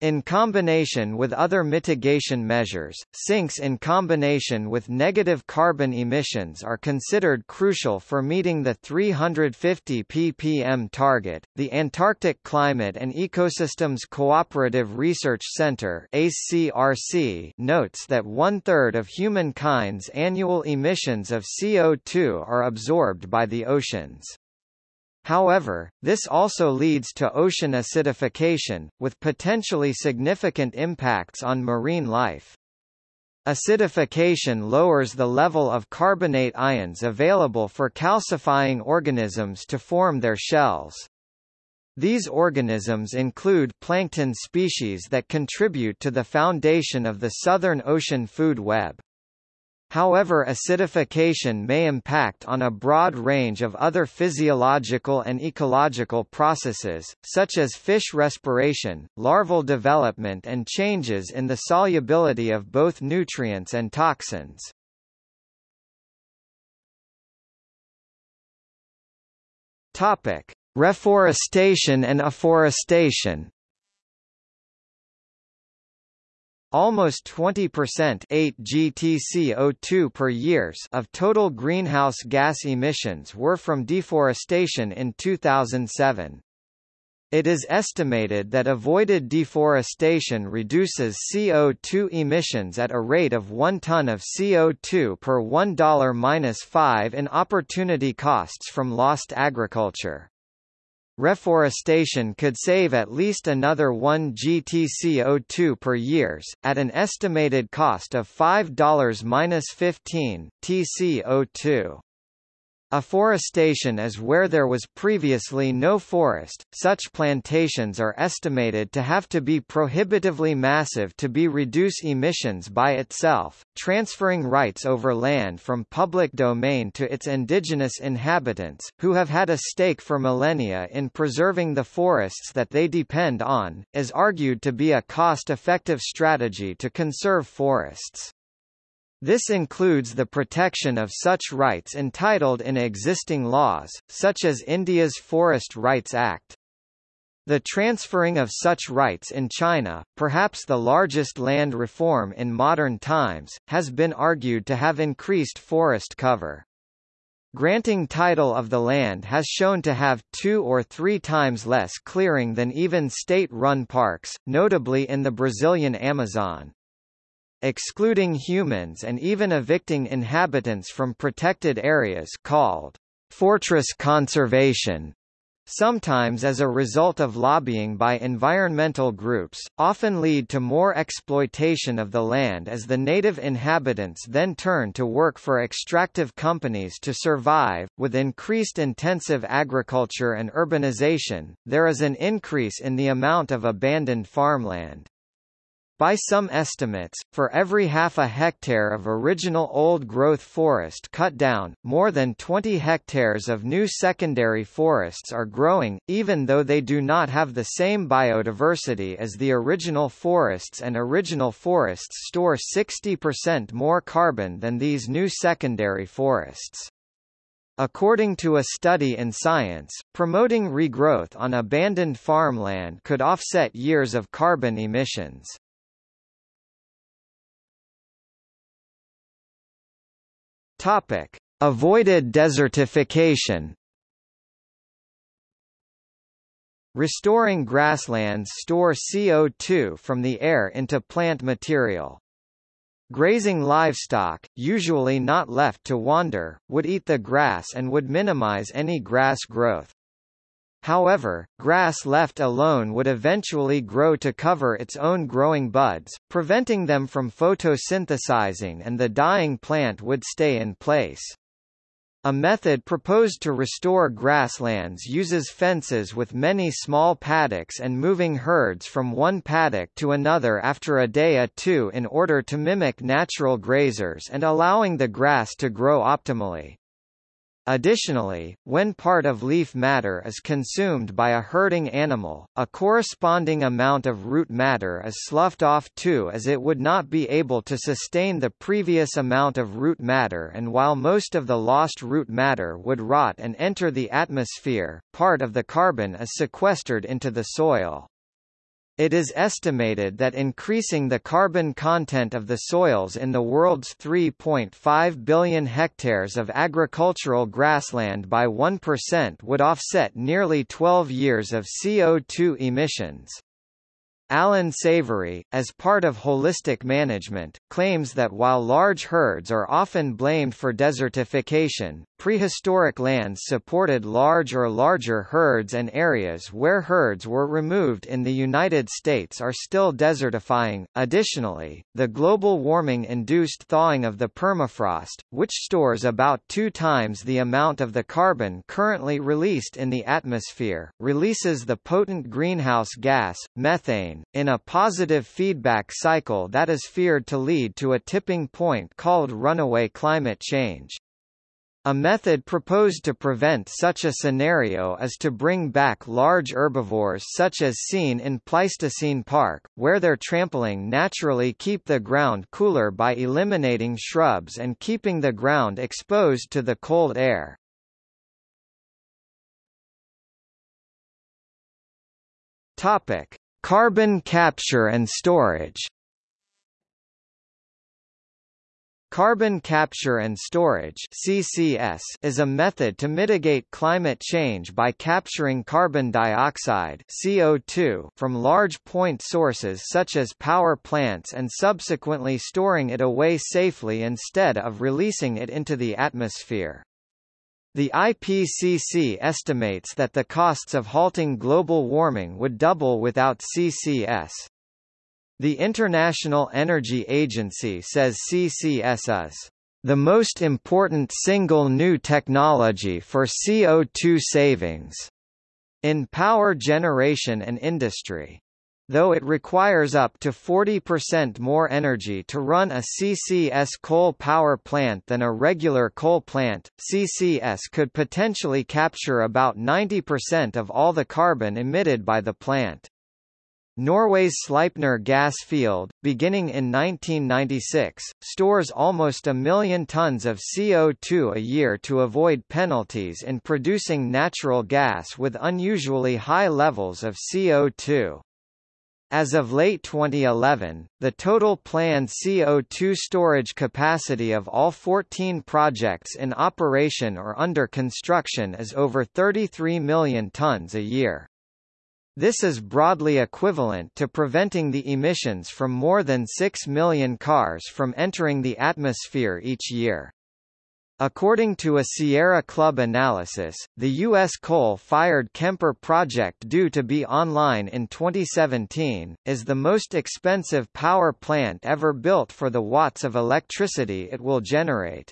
In combination with other mitigation measures, sinks in combination with negative carbon emissions are considered crucial for meeting the 350 ppm target. The Antarctic Climate and Ecosystems Cooperative Research Center (ACRC) notes that one-third of humankind's annual emissions of CO2 are absorbed by the oceans. However, this also leads to ocean acidification, with potentially significant impacts on marine life. Acidification lowers the level of carbonate ions available for calcifying organisms to form their shells. These organisms include plankton species that contribute to the foundation of the Southern Ocean food web. However acidification may impact on a broad range of other physiological and ecological processes, such as fish respiration, larval development and changes in the solubility of both nutrients and toxins. Reforestation and afforestation Almost 20% 8 GTCO2 per years of total greenhouse gas emissions were from deforestation in 2007. It is estimated that avoided deforestation reduces CO2 emissions at a rate of 1 ton of CO2 per $1-5 in opportunity costs from lost agriculture. Reforestation could save at least another 1 GTCO2 per years, at an estimated cost of $5-15 TCO2. Afforestation is where there was previously no forest. Such plantations are estimated to have to be prohibitively massive to be reduce emissions by itself, transferring rights over land from public domain to its indigenous inhabitants, who have had a stake for millennia in preserving the forests that they depend on, is argued to be a cost-effective strategy to conserve forests. This includes the protection of such rights entitled in existing laws, such as India's Forest Rights Act. The transferring of such rights in China, perhaps the largest land reform in modern times, has been argued to have increased forest cover. Granting title of the land has shown to have two or three times less clearing than even state-run parks, notably in the Brazilian Amazon excluding humans and even evicting inhabitants from protected areas called fortress conservation. Sometimes as a result of lobbying by environmental groups, often lead to more exploitation of the land as the native inhabitants then turn to work for extractive companies to survive. With increased intensive agriculture and urbanization, there is an increase in the amount of abandoned farmland. By some estimates, for every half a hectare of original old-growth forest cut down, more than 20 hectares of new secondary forests are growing, even though they do not have the same biodiversity as the original forests and original forests store 60% more carbon than these new secondary forests. According to a study in Science, promoting regrowth on abandoned farmland could offset years of carbon emissions. Topic: Avoided desertification. Restoring grasslands store CO2 from the air into plant material. Grazing livestock, usually not left to wander, would eat the grass and would minimize any grass growth. However, grass left alone would eventually grow to cover its own growing buds, preventing them from photosynthesizing and the dying plant would stay in place. A method proposed to restore grasslands uses fences with many small paddocks and moving herds from one paddock to another after a day or two in order to mimic natural grazers and allowing the grass to grow optimally. Additionally, when part of leaf matter is consumed by a herding animal, a corresponding amount of root matter is sloughed off too as it would not be able to sustain the previous amount of root matter and while most of the lost root matter would rot and enter the atmosphere, part of the carbon is sequestered into the soil. It is estimated that increasing the carbon content of the soils in the world's 3.5 billion hectares of agricultural grassland by 1% would offset nearly 12 years of CO2 emissions. Alan Savory, as part of holistic management, claims that while large herds are often blamed for desertification, prehistoric lands supported large or larger herds and areas where herds were removed in the United States are still desertifying. Additionally, the global warming induced thawing of the permafrost, which stores about two times the amount of the carbon currently released in the atmosphere, releases the potent greenhouse gas, methane, in a positive feedback cycle that is feared to lead to a tipping point called runaway climate change. A method proposed to prevent such a scenario is to bring back large herbivores such as seen in Pleistocene Park, where their trampling naturally keep the ground cooler by eliminating shrubs and keeping the ground exposed to the cold air. Topic: Carbon capture and storage Carbon capture and storage CCS is a method to mitigate climate change by capturing carbon dioxide CO2 from large point sources such as power plants and subsequently storing it away safely instead of releasing it into the atmosphere. The IPCC estimates that the costs of halting global warming would double without CCS. The International Energy Agency says CCS is the most important single new technology for CO2 savings in power generation and industry. Though it requires up to 40% more energy to run a CCS coal power plant than a regular coal plant, CCS could potentially capture about 90% of all the carbon emitted by the plant. Norway's Sleipner gas field, beginning in 1996, stores almost a million tons of CO2 a year to avoid penalties in producing natural gas with unusually high levels of CO2. As of late 2011, the total planned CO2 storage capacity of all 14 projects in operation or under construction is over 33 million tons a year. This is broadly equivalent to preventing the emissions from more than 6 million cars from entering the atmosphere each year. According to a Sierra Club analysis, the U.S. coal-fired Kemper project due to be online in 2017, is the most expensive power plant ever built for the watts of electricity it will generate.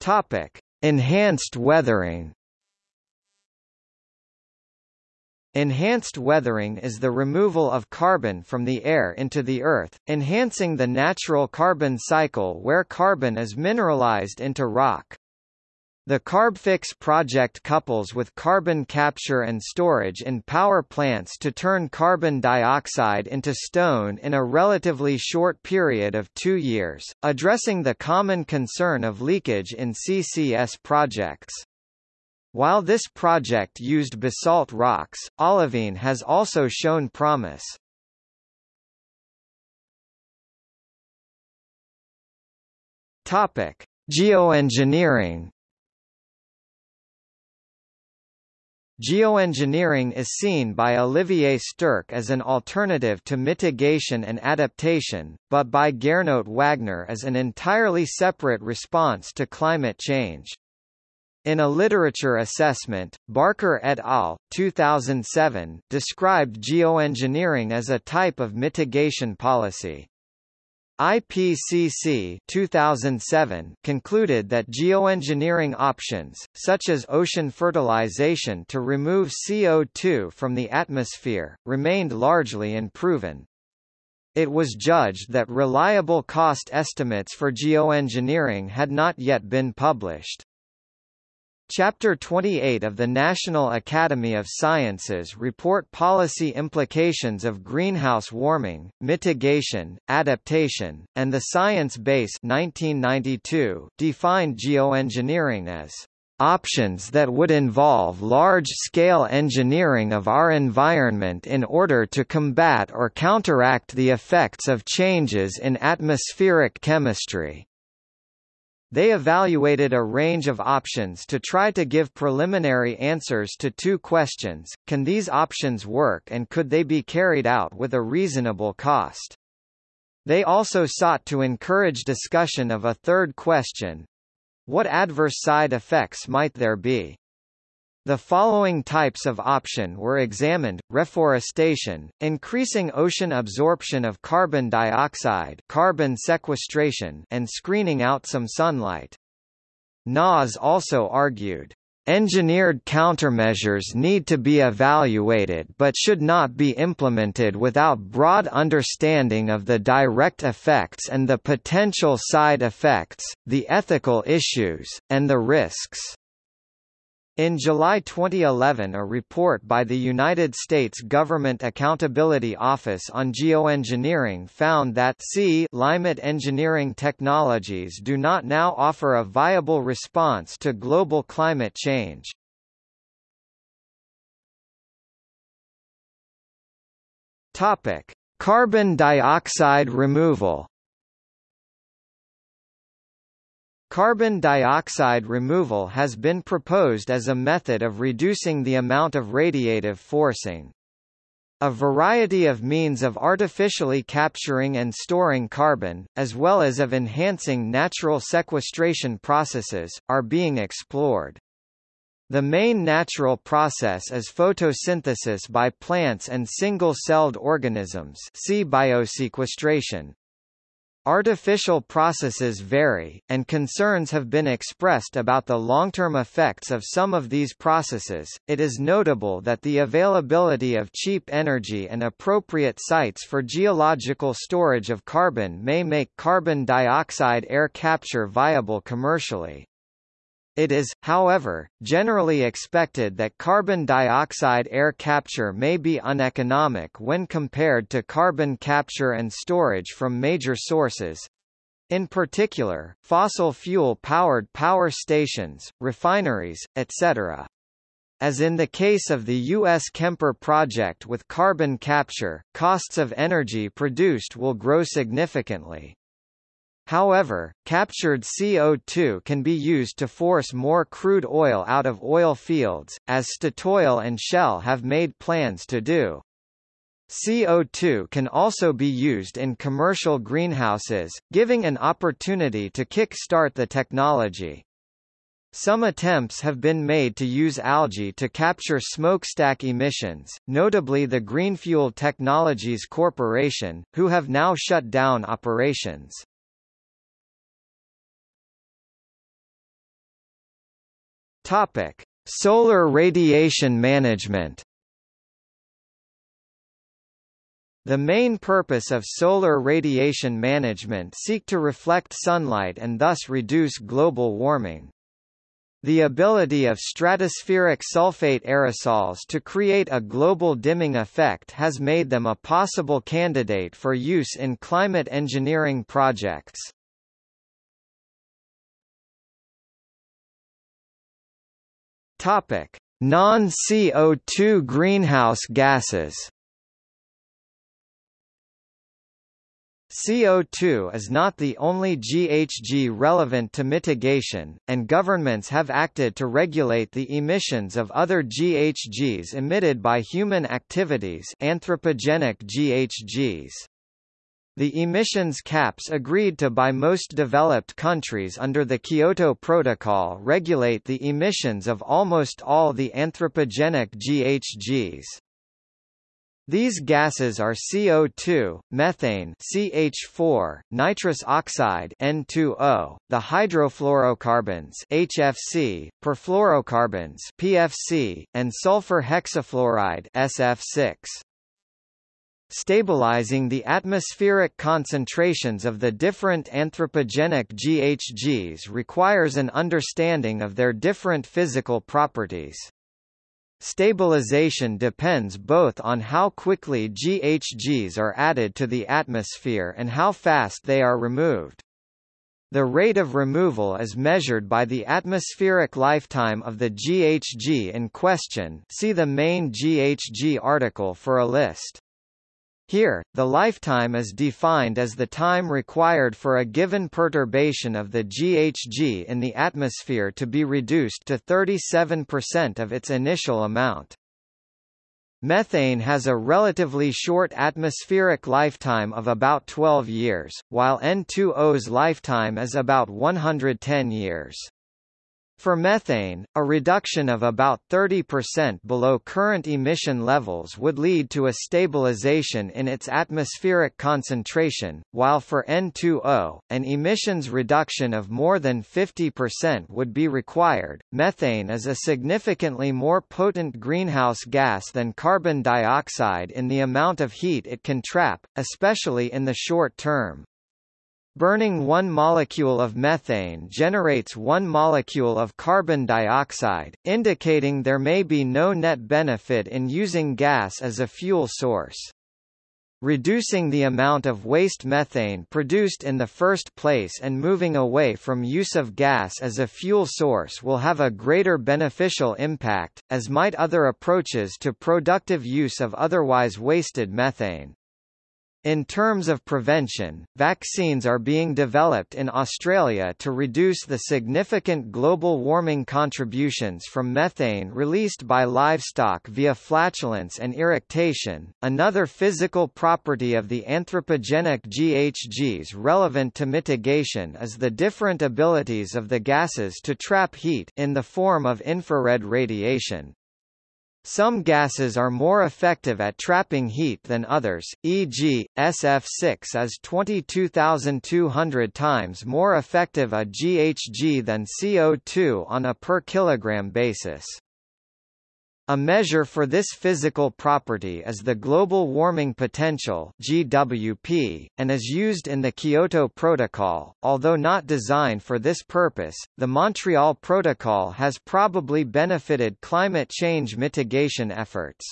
Topic. Enhanced weathering Enhanced weathering is the removal of carbon from the air into the earth, enhancing the natural carbon cycle where carbon is mineralized into rock. The CarbFix project couples with carbon capture and storage in power plants to turn carbon dioxide into stone in a relatively short period of two years, addressing the common concern of leakage in CCS projects. While this project used basalt rocks, olivine has also shown promise. Topic: Geoengineering. Geoengineering is seen by Olivier Sterck as an alternative to mitigation and adaptation, but by Gernot Wagner as an entirely separate response to climate change. In a literature assessment, Barker et al. 2007 described geoengineering as a type of mitigation policy. IPCC 2007 concluded that geoengineering options, such as ocean fertilization to remove CO2 from the atmosphere, remained largely unproven. It was judged that reliable cost estimates for geoengineering had not yet been published. Chapter 28 of the National Academy of Sciences report policy implications of greenhouse warming, mitigation, adaptation, and the science base 1992 defined geoengineering as options that would involve large-scale engineering of our environment in order to combat or counteract the effects of changes in atmospheric chemistry. They evaluated a range of options to try to give preliminary answers to two questions, can these options work and could they be carried out with a reasonable cost? They also sought to encourage discussion of a third question. What adverse side effects might there be? The following types of option were examined, reforestation, increasing ocean absorption of carbon dioxide carbon sequestration and screening out some sunlight. Nas also argued, Engineered countermeasures need to be evaluated but should not be implemented without broad understanding of the direct effects and the potential side effects, the ethical issues, and the risks. In July 2011 a report by the United States Government Accountability Office on Geoengineering found that C climate engineering technologies do not now offer a viable response to global climate change. Carbon dioxide removal Carbon dioxide removal has been proposed as a method of reducing the amount of radiative forcing. A variety of means of artificially capturing and storing carbon, as well as of enhancing natural sequestration processes, are being explored. The main natural process is photosynthesis by plants and single-celled organisms see biosequestration. Artificial processes vary, and concerns have been expressed about the long-term effects of some of these processes. It is notable that the availability of cheap energy and appropriate sites for geological storage of carbon may make carbon dioxide air capture viable commercially. It is, however, generally expected that carbon dioxide air capture may be uneconomic when compared to carbon capture and storage from major sources. In particular, fossil fuel-powered power stations, refineries, etc. As in the case of the U.S. Kemper project with carbon capture, costs of energy produced will grow significantly. However, captured CO2 can be used to force more crude oil out of oil fields, as Statoil and Shell have made plans to do. CO2 can also be used in commercial greenhouses, giving an opportunity to kick-start the technology. Some attempts have been made to use algae to capture smokestack emissions, notably the Greenfuel Technologies Corporation, who have now shut down operations. Topic: Solar radiation management. The main purpose of solar radiation management seek to reflect sunlight and thus reduce global warming. The ability of stratospheric sulfate aerosols to create a global dimming effect has made them a possible candidate for use in climate engineering projects. Topic: Non-CO2 greenhouse gases. CO2 is not the only GHG relevant to mitigation, and governments have acted to regulate the emissions of other GHGs emitted by human activities anthropogenic GHGs. The emissions caps agreed to by most developed countries under the Kyoto Protocol regulate the emissions of almost all the anthropogenic GHGs. These gases are CO2, methane CH4, nitrous oxide N2O, the hydrofluorocarbons HFC, perfluorocarbons PFC, and sulfur hexafluoride SF6. Stabilizing the atmospheric concentrations of the different anthropogenic GHGs requires an understanding of their different physical properties. Stabilization depends both on how quickly GHGs are added to the atmosphere and how fast they are removed. The rate of removal is measured by the atmospheric lifetime of the GHG in question see the main GHG article for a list. Here, the lifetime is defined as the time required for a given perturbation of the GHG in the atmosphere to be reduced to 37% of its initial amount. Methane has a relatively short atmospheric lifetime of about 12 years, while N2O's lifetime is about 110 years. For methane, a reduction of about 30% below current emission levels would lead to a stabilization in its atmospheric concentration, while for N2O, an emissions reduction of more than 50% would be required. Methane is a significantly more potent greenhouse gas than carbon dioxide in the amount of heat it can trap, especially in the short term. Burning one molecule of methane generates one molecule of carbon dioxide, indicating there may be no net benefit in using gas as a fuel source. Reducing the amount of waste methane produced in the first place and moving away from use of gas as a fuel source will have a greater beneficial impact, as might other approaches to productive use of otherwise wasted methane. In terms of prevention, vaccines are being developed in Australia to reduce the significant global warming contributions from methane released by livestock via flatulence and eructation. Another physical property of the anthropogenic GHGs relevant to mitigation is the different abilities of the gases to trap heat in the form of infrared radiation. Some gases are more effective at trapping heat than others, e.g., SF6 is 22,200 times more effective a GHG than CO2 on a per kilogram basis. A measure for this physical property is the Global Warming Potential (GWP) and is used in the Kyoto Protocol. Although not designed for this purpose, the Montreal Protocol has probably benefited climate change mitigation efforts.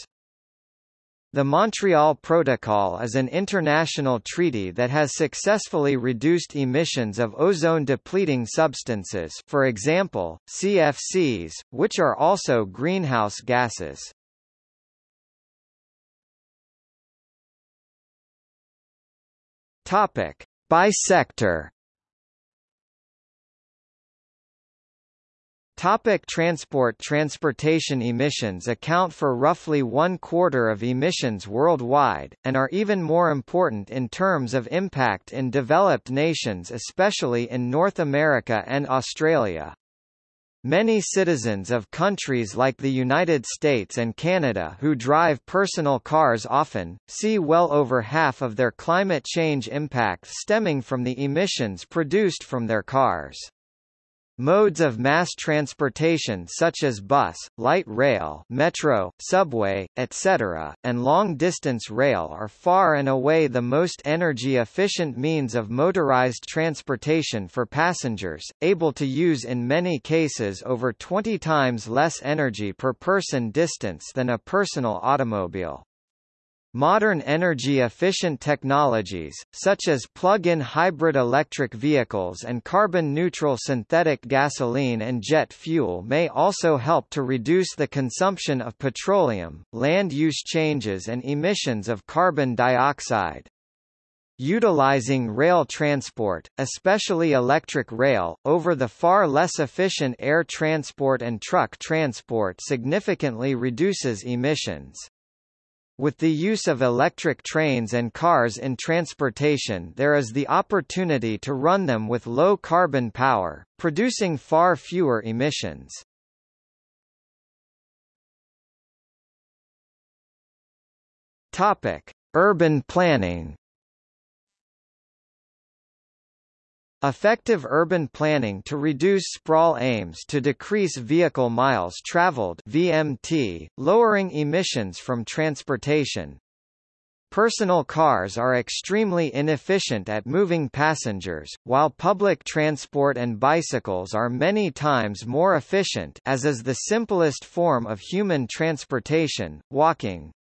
The Montreal Protocol is an international treaty that has successfully reduced emissions of ozone-depleting substances for example, CFCs, which are also greenhouse gases. By sector Topic transport Transportation emissions account for roughly one quarter of emissions worldwide, and are even more important in terms of impact in developed nations especially in North America and Australia. Many citizens of countries like the United States and Canada who drive personal cars often, see well over half of their climate change impact stemming from the emissions produced from their cars. Modes of mass transportation such as bus, light rail metro, subway, etc., and long-distance rail are far and away the most energy-efficient means of motorized transportation for passengers, able to use in many cases over 20 times less energy per person distance than a personal automobile. Modern energy-efficient technologies, such as plug-in hybrid electric vehicles and carbon-neutral synthetic gasoline and jet fuel may also help to reduce the consumption of petroleum, land use changes and emissions of carbon dioxide. Utilizing rail transport, especially electric rail, over the far less efficient air transport and truck transport significantly reduces emissions. With the use of electric trains and cars in transportation there is the opportunity to run them with low carbon power, producing far fewer emissions. Topic: Urban planning Effective urban planning to reduce sprawl aims to decrease vehicle miles traveled (VMT), lowering emissions from transportation. Personal cars are extremely inefficient at moving passengers, while public transport and bicycles are many times more efficient as is the simplest form of human transportation, walking.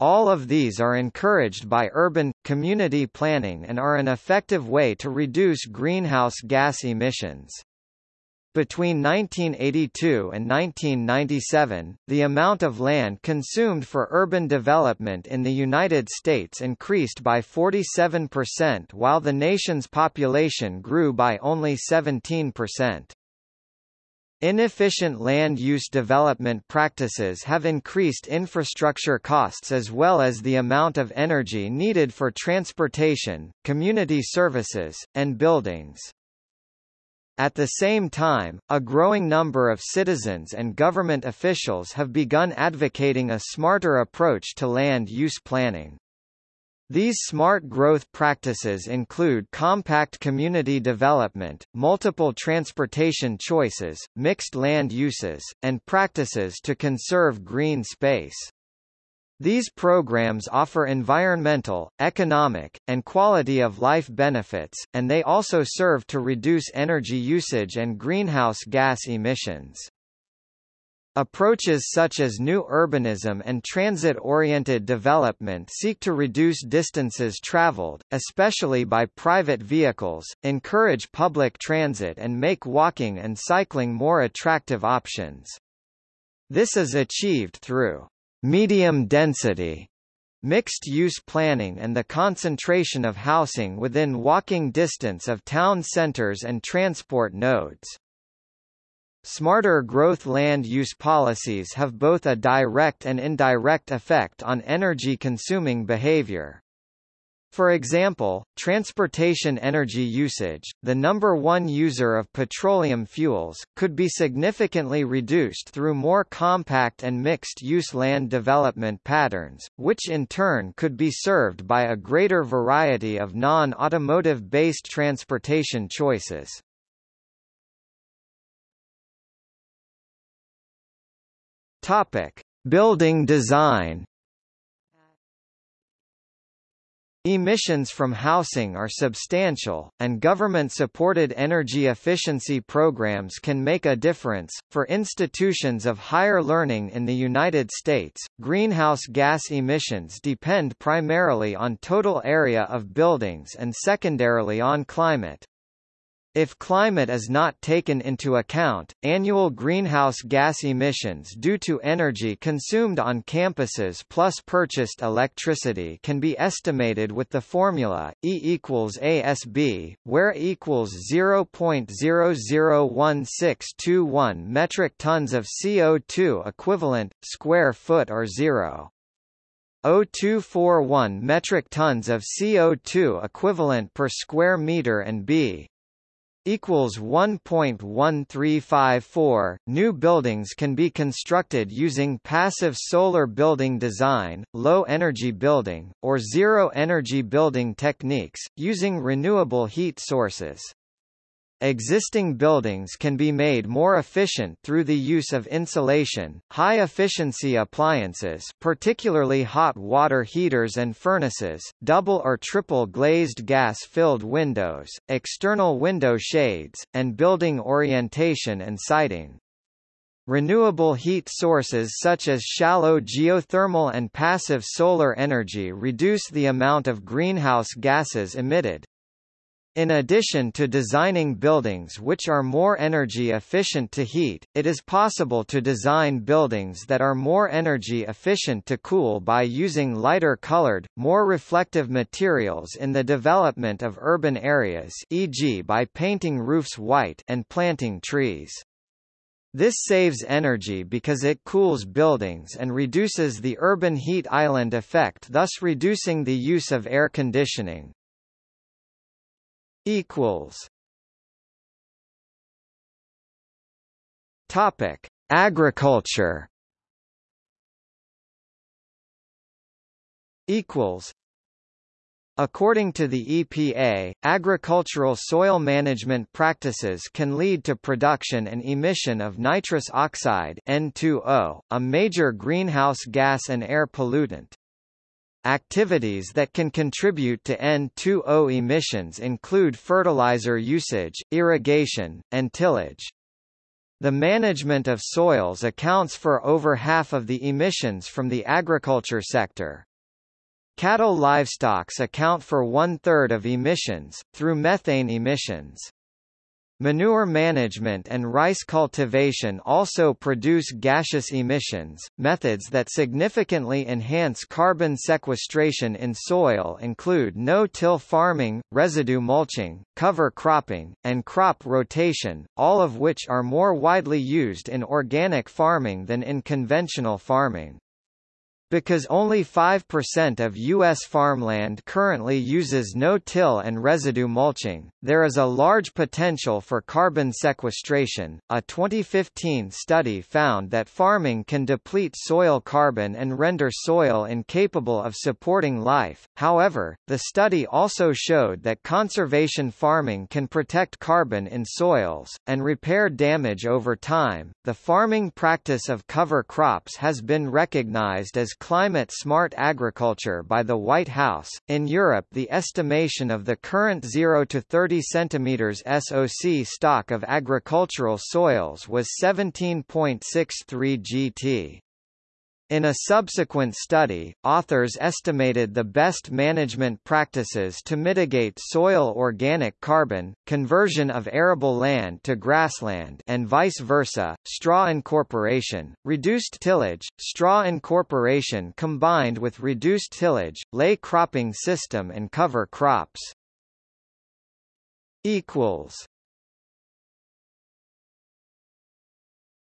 All of these are encouraged by urban, community planning and are an effective way to reduce greenhouse gas emissions. Between 1982 and 1997, the amount of land consumed for urban development in the United States increased by 47% while the nation's population grew by only 17%. Inefficient land use development practices have increased infrastructure costs as well as the amount of energy needed for transportation, community services, and buildings. At the same time, a growing number of citizens and government officials have begun advocating a smarter approach to land use planning. These smart growth practices include compact community development, multiple transportation choices, mixed land uses, and practices to conserve green space. These programs offer environmental, economic, and quality of life benefits, and they also serve to reduce energy usage and greenhouse gas emissions. Approaches such as new urbanism and transit-oriented development seek to reduce distances traveled, especially by private vehicles, encourage public transit and make walking and cycling more attractive options. This is achieved through medium density mixed-use planning and the concentration of housing within walking distance of town centers and transport nodes. Smarter growth land use policies have both a direct and indirect effect on energy-consuming behavior. For example, transportation energy usage, the number one user of petroleum fuels, could be significantly reduced through more compact and mixed-use land development patterns, which in turn could be served by a greater variety of non-automotive based transportation choices. Topic: Building design Emissions from housing are substantial, and government-supported energy efficiency programs can make a difference. For institutions of higher learning in the United States, greenhouse gas emissions depend primarily on total area of buildings and secondarily on climate. If climate is not taken into account, annual greenhouse gas emissions due to energy consumed on campuses plus purchased electricity can be estimated with the formula E equals ASB, where E equals 0.001621 metric tons of CO2 equivalent, square foot or 0. 0241 metric tons of CO2 equivalent per square meter and B equals 1.1354. New buildings can be constructed using passive solar building design, low energy building, or zero energy building techniques, using renewable heat sources. Existing buildings can be made more efficient through the use of insulation, high-efficiency appliances particularly hot water heaters and furnaces, double or triple glazed gas-filled windows, external window shades, and building orientation and siding. Renewable heat sources such as shallow geothermal and passive solar energy reduce the amount of greenhouse gases emitted. In addition to designing buildings which are more energy efficient to heat, it is possible to design buildings that are more energy efficient to cool by using lighter colored, more reflective materials in the development of urban areas e.g. by painting roofs white and planting trees. This saves energy because it cools buildings and reduces the urban heat island effect thus reducing the use of air conditioning equals Topic: Agriculture. Equals. According to the EPA, agricultural soil management practices can lead to production and emission of nitrous oxide N2O, a major greenhouse gas and air pollutant. Activities that can contribute to N2O emissions include fertilizer usage, irrigation, and tillage. The management of soils accounts for over half of the emissions from the agriculture sector. Cattle livestocks account for one-third of emissions, through methane emissions. Manure management and rice cultivation also produce gaseous emissions. Methods that significantly enhance carbon sequestration in soil include no-till farming, residue mulching, cover cropping, and crop rotation, all of which are more widely used in organic farming than in conventional farming. Because only 5% of U.S. farmland currently uses no-till and residue mulching, there is a large potential for carbon sequestration. A 2015 study found that farming can deplete soil carbon and render soil incapable of supporting life. However, the study also showed that conservation farming can protect carbon in soils and repair damage over time. The farming practice of cover crops has been recognized as Climate Smart Agriculture by the White House. In Europe, the estimation of the current 0 to 30 cm SOC stock of agricultural soils was 17.63 GT. In a subsequent study, authors estimated the best management practices to mitigate soil organic carbon, conversion of arable land to grassland and vice versa, straw incorporation, reduced tillage, straw incorporation combined with reduced tillage, ley cropping system and cover crops.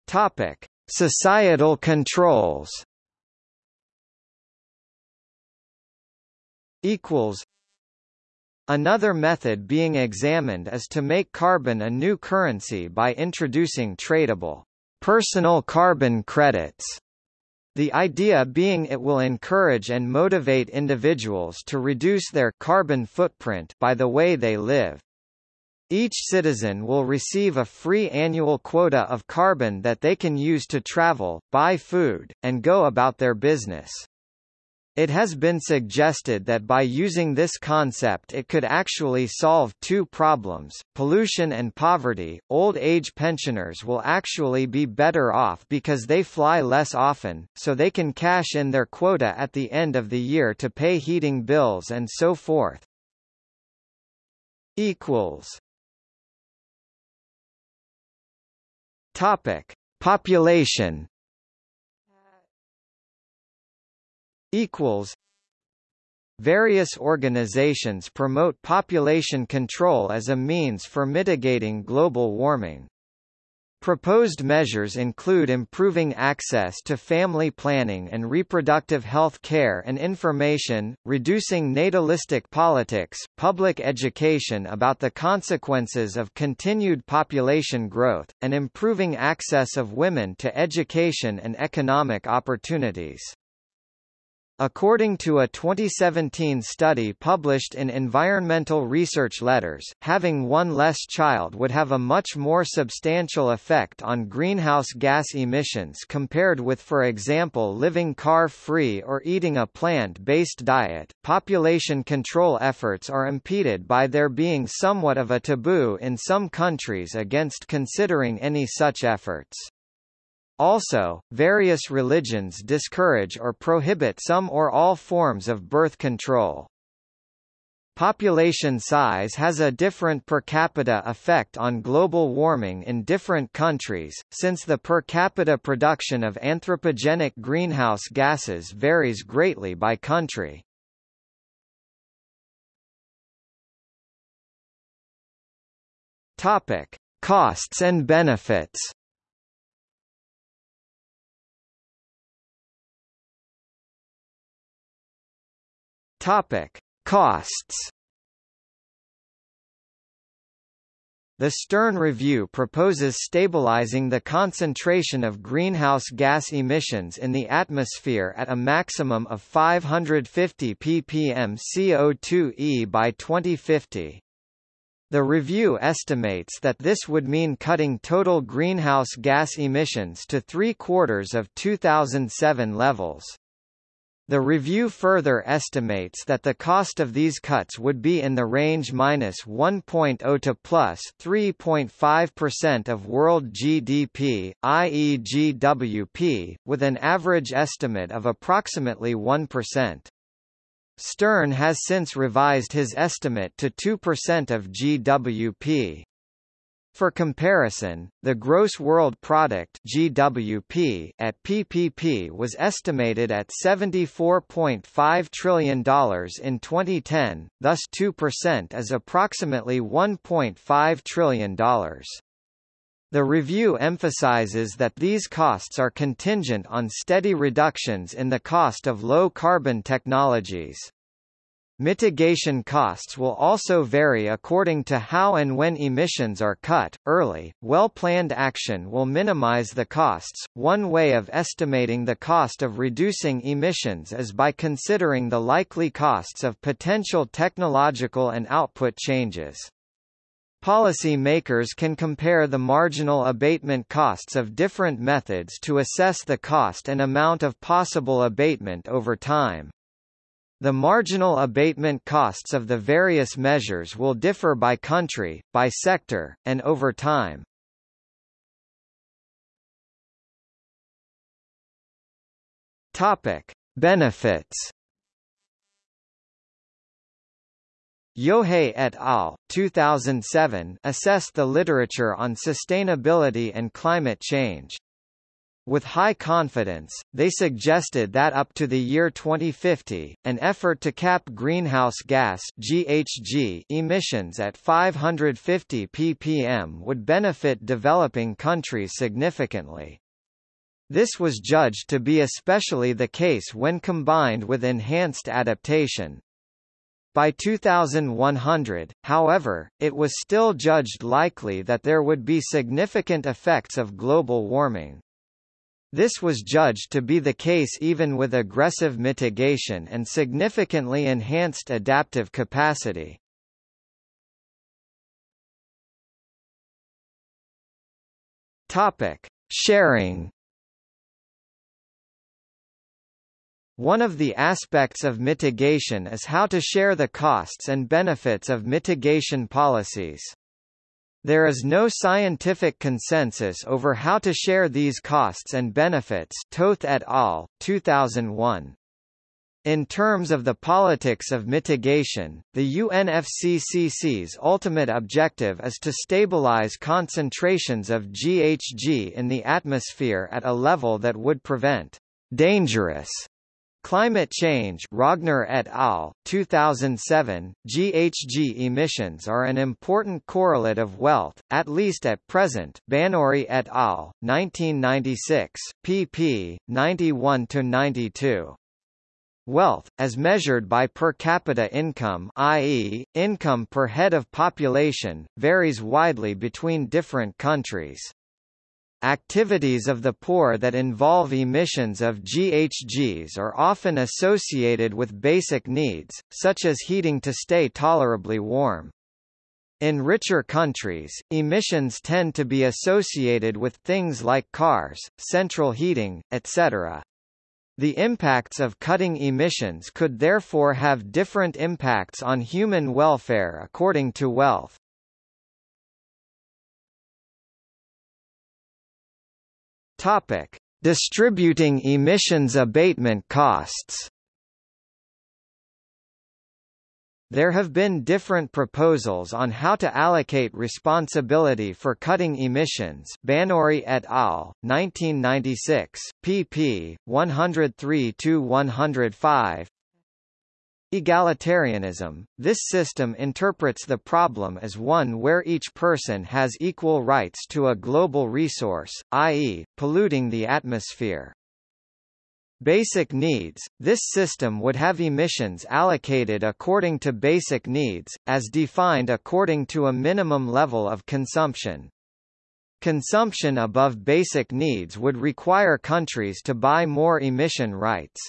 Topic. Societal controls equals Another method being examined is to make carbon a new currency by introducing tradable personal carbon credits. The idea being it will encourage and motivate individuals to reduce their carbon footprint by the way they live. Each citizen will receive a free annual quota of carbon that they can use to travel, buy food, and go about their business. It has been suggested that by using this concept it could actually solve two problems, pollution and poverty. Old age pensioners will actually be better off because they fly less often, so they can cash in their quota at the end of the year to pay heating bills and so forth. equals Topic: Population. Equals. Various organizations promote population control as a means for mitigating global warming. Proposed measures include improving access to family planning and reproductive health care and information, reducing natalistic politics, public education about the consequences of continued population growth, and improving access of women to education and economic opportunities. According to a 2017 study published in Environmental Research Letters, having one less child would have a much more substantial effect on greenhouse gas emissions compared with for example living car-free or eating a plant-based diet. Population control efforts are impeded by there being somewhat of a taboo in some countries against considering any such efforts. Also, various religions discourage or prohibit some or all forms of birth control. Population size has a different per capita effect on global warming in different countries, since the per capita production of anthropogenic greenhouse gases varies greatly by country. Topic: Costs and benefits. Topic: Costs. The Stern Review proposes stabilizing the concentration of greenhouse gas emissions in the atmosphere at a maximum of 550 ppm CO2e by 2050. The review estimates that this would mean cutting total greenhouse gas emissions to three-quarters of 2007 levels. The review further estimates that the cost of these cuts would be in the range minus 1.0 to plus 3.5% of world GDP, i.e. GWP, with an average estimate of approximately 1%. Stern has since revised his estimate to 2% of GWP. For comparison, the gross world product (GWP) at PPP was estimated at $74.5 trillion in 2010, thus 2% is approximately $1.5 trillion. The review emphasizes that these costs are contingent on steady reductions in the cost of low-carbon technologies. Mitigation costs will also vary according to how and when emissions are cut. Early, well-planned action will minimize the costs. One way of estimating the cost of reducing emissions is by considering the likely costs of potential technological and output changes. Policy makers can compare the marginal abatement costs of different methods to assess the cost and amount of possible abatement over time. The marginal abatement costs of the various measures will differ by country, by sector, and over time. Topic: Benefits. Yohe et al. 2007 assessed the literature on sustainability and climate change. With high confidence, they suggested that up to the year 2050, an effort to cap greenhouse gas GHG emissions at 550 ppm would benefit developing countries significantly. This was judged to be especially the case when combined with enhanced adaptation. By 2100, however, it was still judged likely that there would be significant effects of global warming. This was judged to be the case even with aggressive mitigation and significantly enhanced adaptive capacity. Topic: Sharing One of the aspects of mitigation is how to share the costs and benefits of mitigation policies. There is no scientific consensus over how to share these costs and benefits Toth et al., 2001. In terms of the politics of mitigation, the UNFCCC's ultimate objective is to stabilize concentrations of GHG in the atmosphere at a level that would prevent dangerous Climate change Rogner et al., 2007, GHG emissions are an important correlate of wealth, at least at present Banuri et al., 1996, pp. 91–92. Wealth, as measured by per capita income i.e., income per head of population, varies widely between different countries. Activities of the poor that involve emissions of GHGs are often associated with basic needs, such as heating to stay tolerably warm. In richer countries, emissions tend to be associated with things like cars, central heating, etc. The impacts of cutting emissions could therefore have different impacts on human welfare according to wealth. Topic: Distributing emissions abatement costs. There have been different proposals on how to allocate responsibility for cutting emissions Banuri et al., 1996, pp. 103–105 Egalitarianism – This system interprets the problem as one where each person has equal rights to a global resource, i.e., polluting the atmosphere. Basic needs – This system would have emissions allocated according to basic needs, as defined according to a minimum level of consumption. Consumption above basic needs would require countries to buy more emission rights.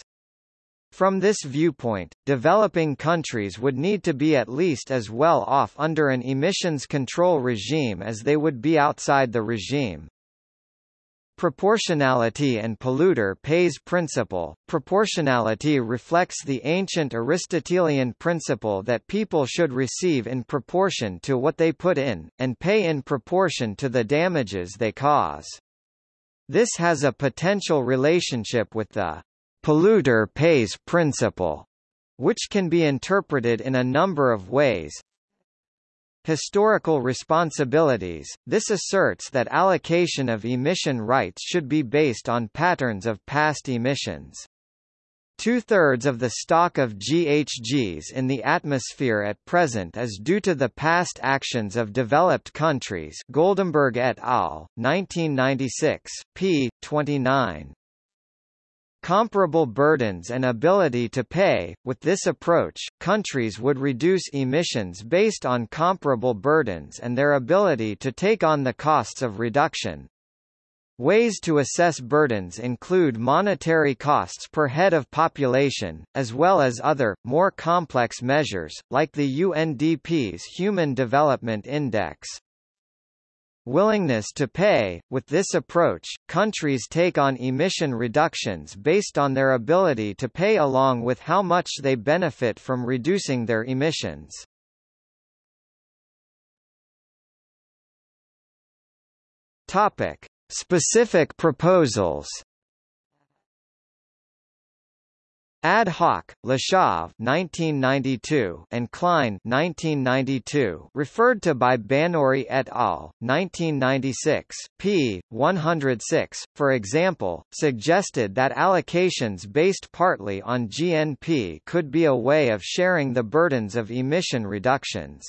From this viewpoint, developing countries would need to be at least as well off under an emissions control regime as they would be outside the regime. Proportionality and polluter pays principle. Proportionality reflects the ancient Aristotelian principle that people should receive in proportion to what they put in, and pay in proportion to the damages they cause. This has a potential relationship with the polluter pays principle, which can be interpreted in a number of ways. historical responsibilities, this asserts that allocation of emission rights should be based on patterns of past emissions. Two-thirds of the stock of GHGs in the atmosphere at present is due to the past actions of developed countries Goldemberg et al., 1996, p. 29. Comparable burdens and ability to pay. With this approach, countries would reduce emissions based on comparable burdens and their ability to take on the costs of reduction. Ways to assess burdens include monetary costs per head of population, as well as other, more complex measures, like the UNDP's Human Development Index. Willingness to pay – With this approach, countries take on emission reductions based on their ability to pay along with how much they benefit from reducing their emissions. Topic. Specific proposals Ad hoc, Lashof 1992 and Cline 1992 referred to by Banuri et al. 1996, p. 106, for example, suggested that allocations based partly on GNP could be a way of sharing the burdens of emission reductions.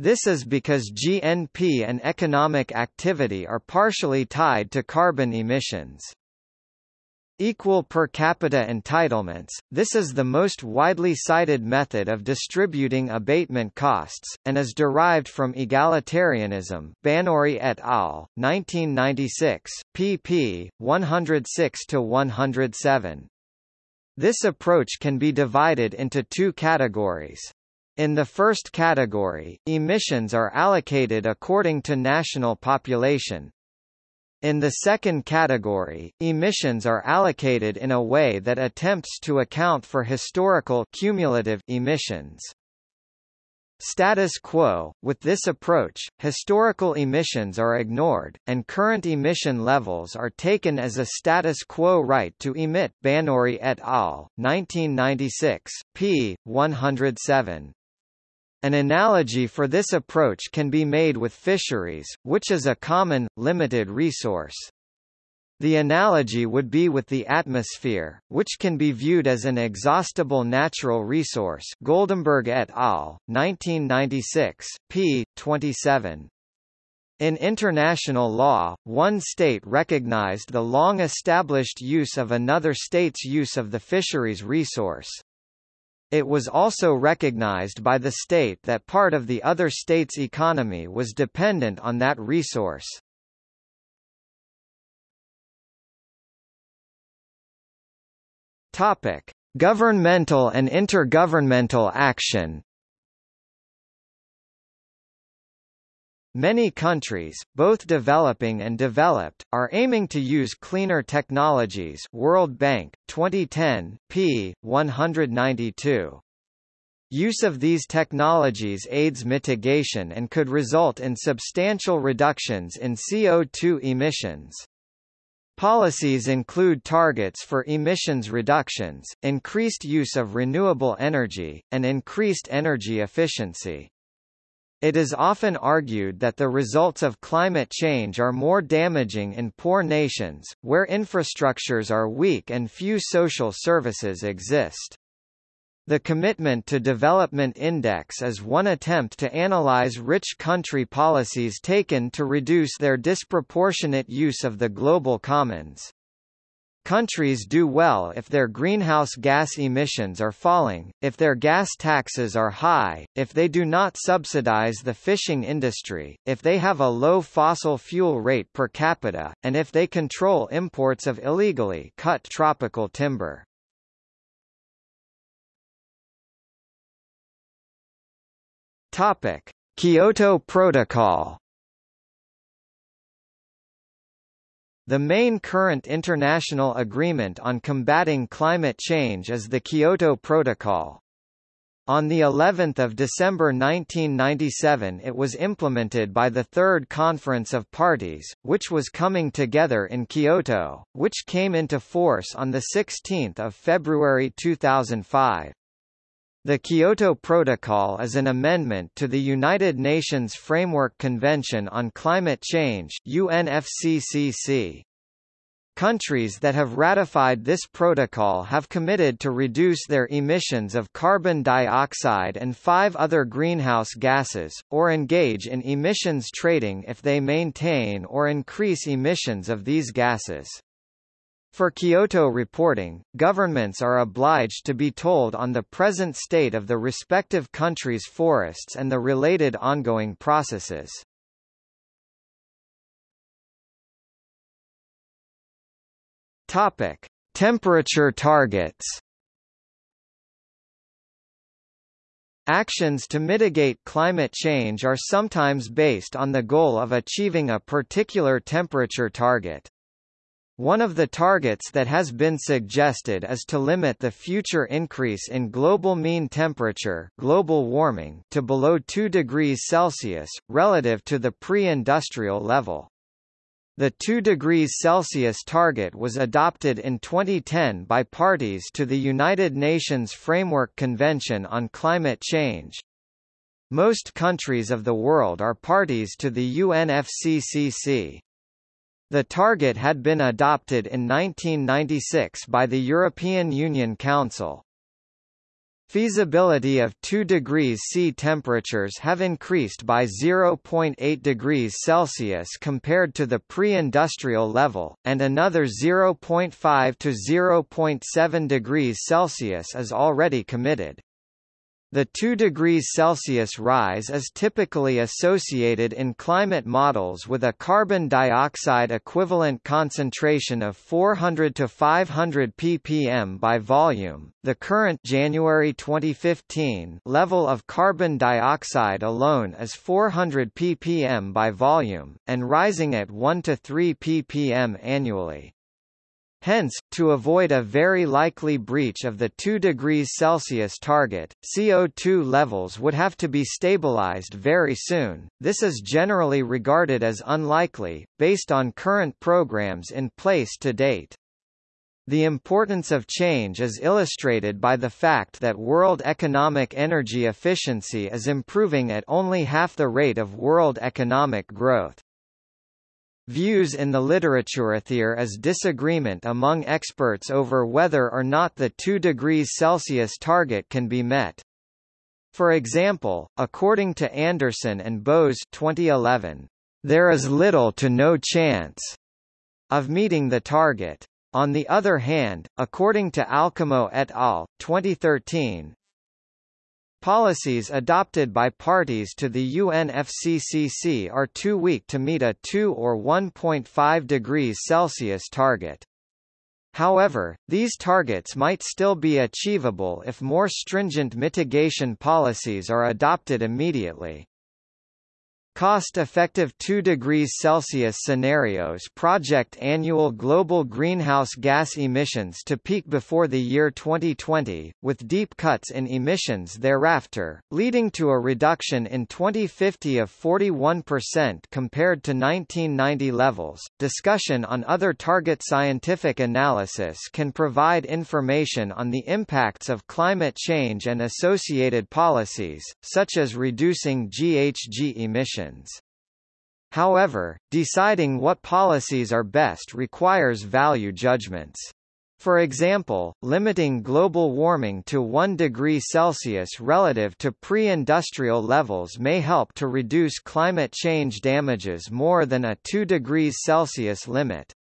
This is because GNP and economic activity are partially tied to carbon emissions. Equal per capita entitlements – This is the most widely cited method of distributing abatement costs, and is derived from egalitarianism Banuri et al., 1996, pp. 106–107. This approach can be divided into two categories. In the first category, emissions are allocated according to national population, in the second category, emissions are allocated in a way that attempts to account for historical cumulative emissions. Status quo – With this approach, historical emissions are ignored, and current emission levels are taken as a status quo right to emit Banuri et al., 1996, p. 107. An analogy for this approach can be made with fisheries, which is a common, limited resource. The analogy would be with the atmosphere, which can be viewed as an exhaustible natural resource Goldemberg et al., 1996, p. 27. In international law, one state recognized the long-established use of another state's use of the fisheries resource. It was also recognized by the state that part of the other state's economy was dependent on that resource. Topic: Governmental and intergovernmental action Many countries, both developing and developed, are aiming to use cleaner technologies World Bank, 2010, p. 192. Use of these technologies aids mitigation and could result in substantial reductions in CO2 emissions. Policies include targets for emissions reductions, increased use of renewable energy, and increased energy efficiency. It is often argued that the results of climate change are more damaging in poor nations, where infrastructures are weak and few social services exist. The Commitment to Development Index is one attempt to analyze rich country policies taken to reduce their disproportionate use of the global commons. Countries do well if their greenhouse gas emissions are falling, if their gas taxes are high, if they do not subsidize the fishing industry, if they have a low fossil fuel rate per capita, and if they control imports of illegally cut tropical timber. Topic: Kyoto Protocol The main current international agreement on combating climate change is the Kyoto Protocol. On the 11th of December 1997 it was implemented by the Third Conference of Parties, which was coming together in Kyoto, which came into force on 16 February 2005. The Kyoto Protocol is an amendment to the United Nations Framework Convention on Climate Change UNFCCC. Countries that have ratified this protocol have committed to reduce their emissions of carbon dioxide and five other greenhouse gases, or engage in emissions trading if they maintain or increase emissions of these gases. For Kyoto reporting, governments are obliged to be told on the present state of the respective country's forests and the related ongoing processes. Topic: Temperature targets. Actions to mitigate climate change are sometimes based on the goal of achieving a particular temperature target. One of the targets that has been suggested is to limit the future increase in global mean temperature global warming to below 2 degrees Celsius, relative to the pre-industrial level. The 2 degrees Celsius target was adopted in 2010 by parties to the United Nations Framework Convention on Climate Change. Most countries of the world are parties to the UNFCCC. The target had been adopted in 1996 by the European Union Council. Feasibility of 2 degrees C temperatures have increased by 0.8 degrees Celsius compared to the pre-industrial level, and another 0.5 to 0.7 degrees Celsius is already committed. The 2 degrees Celsius rise is typically associated in climate models with a carbon dioxide equivalent concentration of 400 to 500 ppm by volume. The current January 2015 level of carbon dioxide alone is 400 ppm by volume and rising at 1 to 3 ppm annually. Hence, to avoid a very likely breach of the 2 degrees Celsius target, CO2 levels would have to be stabilized very soon. This is generally regarded as unlikely, based on current programs in place to date. The importance of change is illustrated by the fact that world economic energy efficiency is improving at only half the rate of world economic growth. Views in the literature there is disagreement among experts over whether or not the 2 degrees Celsius target can be met. For example, according to Anderson and Bows 2011, there is little to no chance of meeting the target. On the other hand, according to Alcamo et al. 2013, Policies adopted by parties to the UNFCCC are too weak to meet a 2 or 1.5 degrees Celsius target. However, these targets might still be achievable if more stringent mitigation policies are adopted immediately. Cost-effective 2 degrees Celsius scenarios project annual global greenhouse gas emissions to peak before the year 2020, with deep cuts in emissions thereafter, leading to a reduction in 2050 of 41% compared to 1990 levels. Discussion on other target scientific analysis can provide information on the impacts of climate change and associated policies, such as reducing GHG emissions. However, deciding what policies are best requires value judgments. For example, limiting global warming to 1 degree Celsius relative to pre-industrial levels may help to reduce climate change damages more than a 2 degrees Celsius limit.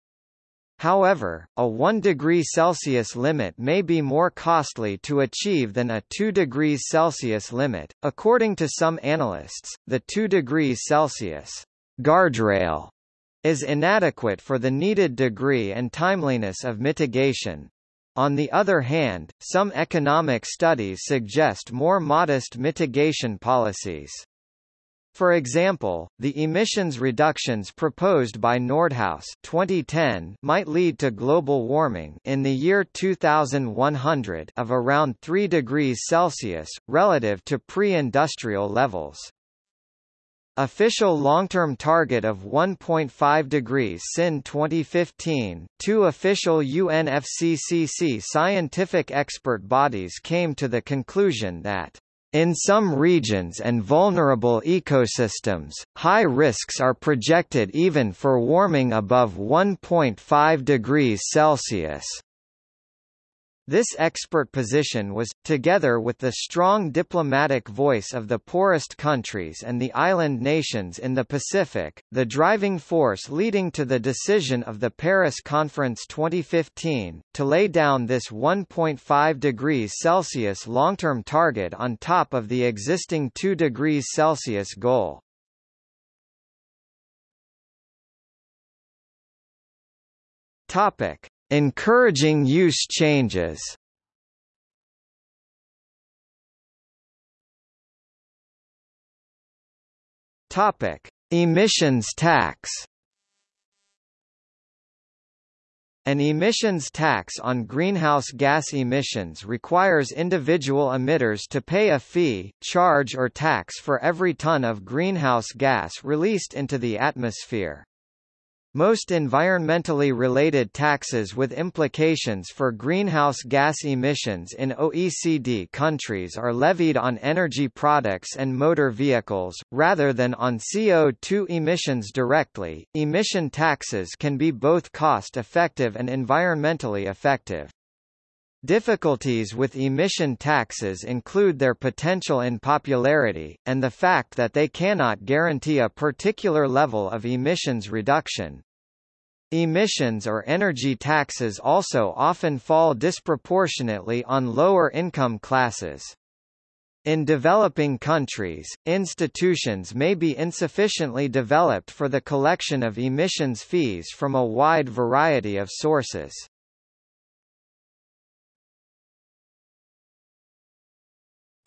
However, a 1 degree Celsius limit may be more costly to achieve than a 2 degrees Celsius limit. According to some analysts, the 2 degrees Celsius guardrail is inadequate for the needed degree and timeliness of mitigation. On the other hand, some economic studies suggest more modest mitigation policies. For example, the emissions reductions proposed by Nordhaus 2010 might lead to global warming in the year 2100 of around 3 degrees Celsius, relative to pre-industrial levels. Official long-term target of 1.5 degrees sin 2015. Two official UNFCCC scientific expert bodies came to the conclusion that in some regions and vulnerable ecosystems, high risks are projected even for warming above 1.5 degrees Celsius. This expert position was, together with the strong diplomatic voice of the poorest countries and the island nations in the Pacific, the driving force leading to the decision of the Paris Conference 2015, to lay down this 1.5 degrees Celsius long-term target on top of the existing 2 degrees Celsius goal. Topic. Encouraging use changes Topic: Emissions tax. An emissions tax on greenhouse gas emissions requires individual emitters to pay a fee, charge or tax for every ton of greenhouse gas released into the atmosphere. Most environmentally related taxes with implications for greenhouse gas emissions in OECD countries are levied on energy products and motor vehicles, rather than on CO2 emissions directly. Emission taxes can be both cost effective and environmentally effective. Difficulties with emission taxes include their potential unpopularity, and the fact that they cannot guarantee a particular level of emissions reduction. Emissions or energy taxes also often fall disproportionately on lower income classes. In developing countries, institutions may be insufficiently developed for the collection of emissions fees from a wide variety of sources.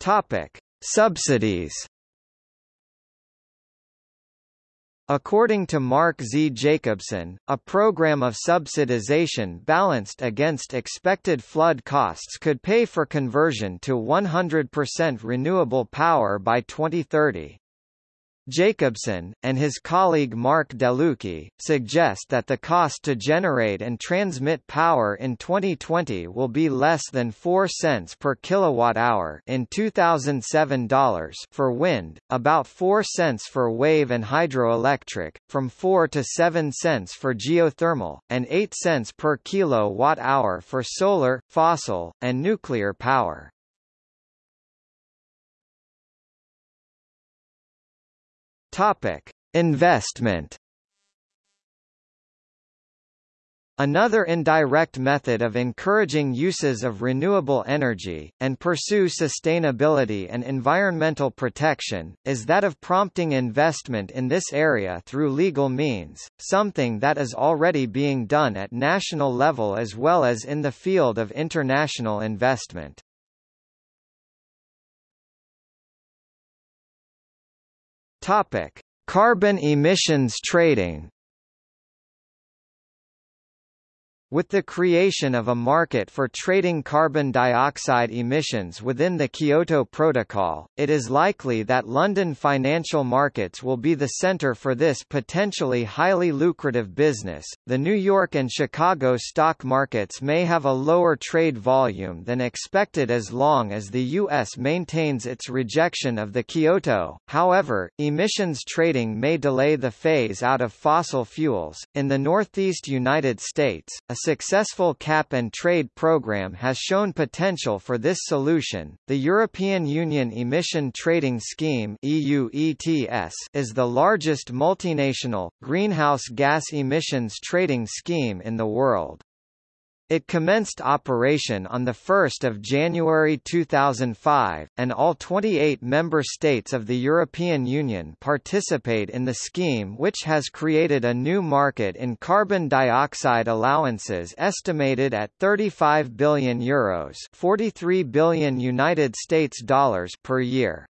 Topic: Subsidies According to Mark Z. Jacobson, a program of subsidization balanced against expected flood costs could pay for conversion to 100% renewable power by 2030. Jacobson, and his colleague Mark Delucchi, suggest that the cost to generate and transmit power in 2020 will be less than 4 cents per kilowatt-hour in 2007 dollars for wind, about 4 cents for wave and hydroelectric, from 4 to 7 cents for geothermal, and 8 cents per kilowatt-hour for solar, fossil, and nuclear power. Topic: Investment Another indirect method of encouraging uses of renewable energy, and pursue sustainability and environmental protection, is that of prompting investment in this area through legal means, something that is already being done at national level as well as in the field of international investment. Topic: Carbon emissions trading With the creation of a market for trading carbon dioxide emissions within the Kyoto Protocol, it is likely that London financial markets will be the center for this potentially highly lucrative business. The New York and Chicago stock markets may have a lower trade volume than expected as long as the U.S. maintains its rejection of the Kyoto. However, emissions trading may delay the phase out of fossil fuels. In the Northeast United States, a successful cap and trade program has shown potential for this solution. The European Union Emission Trading Scheme (EU ETS) is the largest multinational greenhouse gas emissions trading scheme in the world. It commenced operation on 1 January 2005, and all 28 member states of the European Union participate in the scheme which has created a new market in carbon dioxide allowances estimated at 35 billion euros 43 billion United States dollars per year.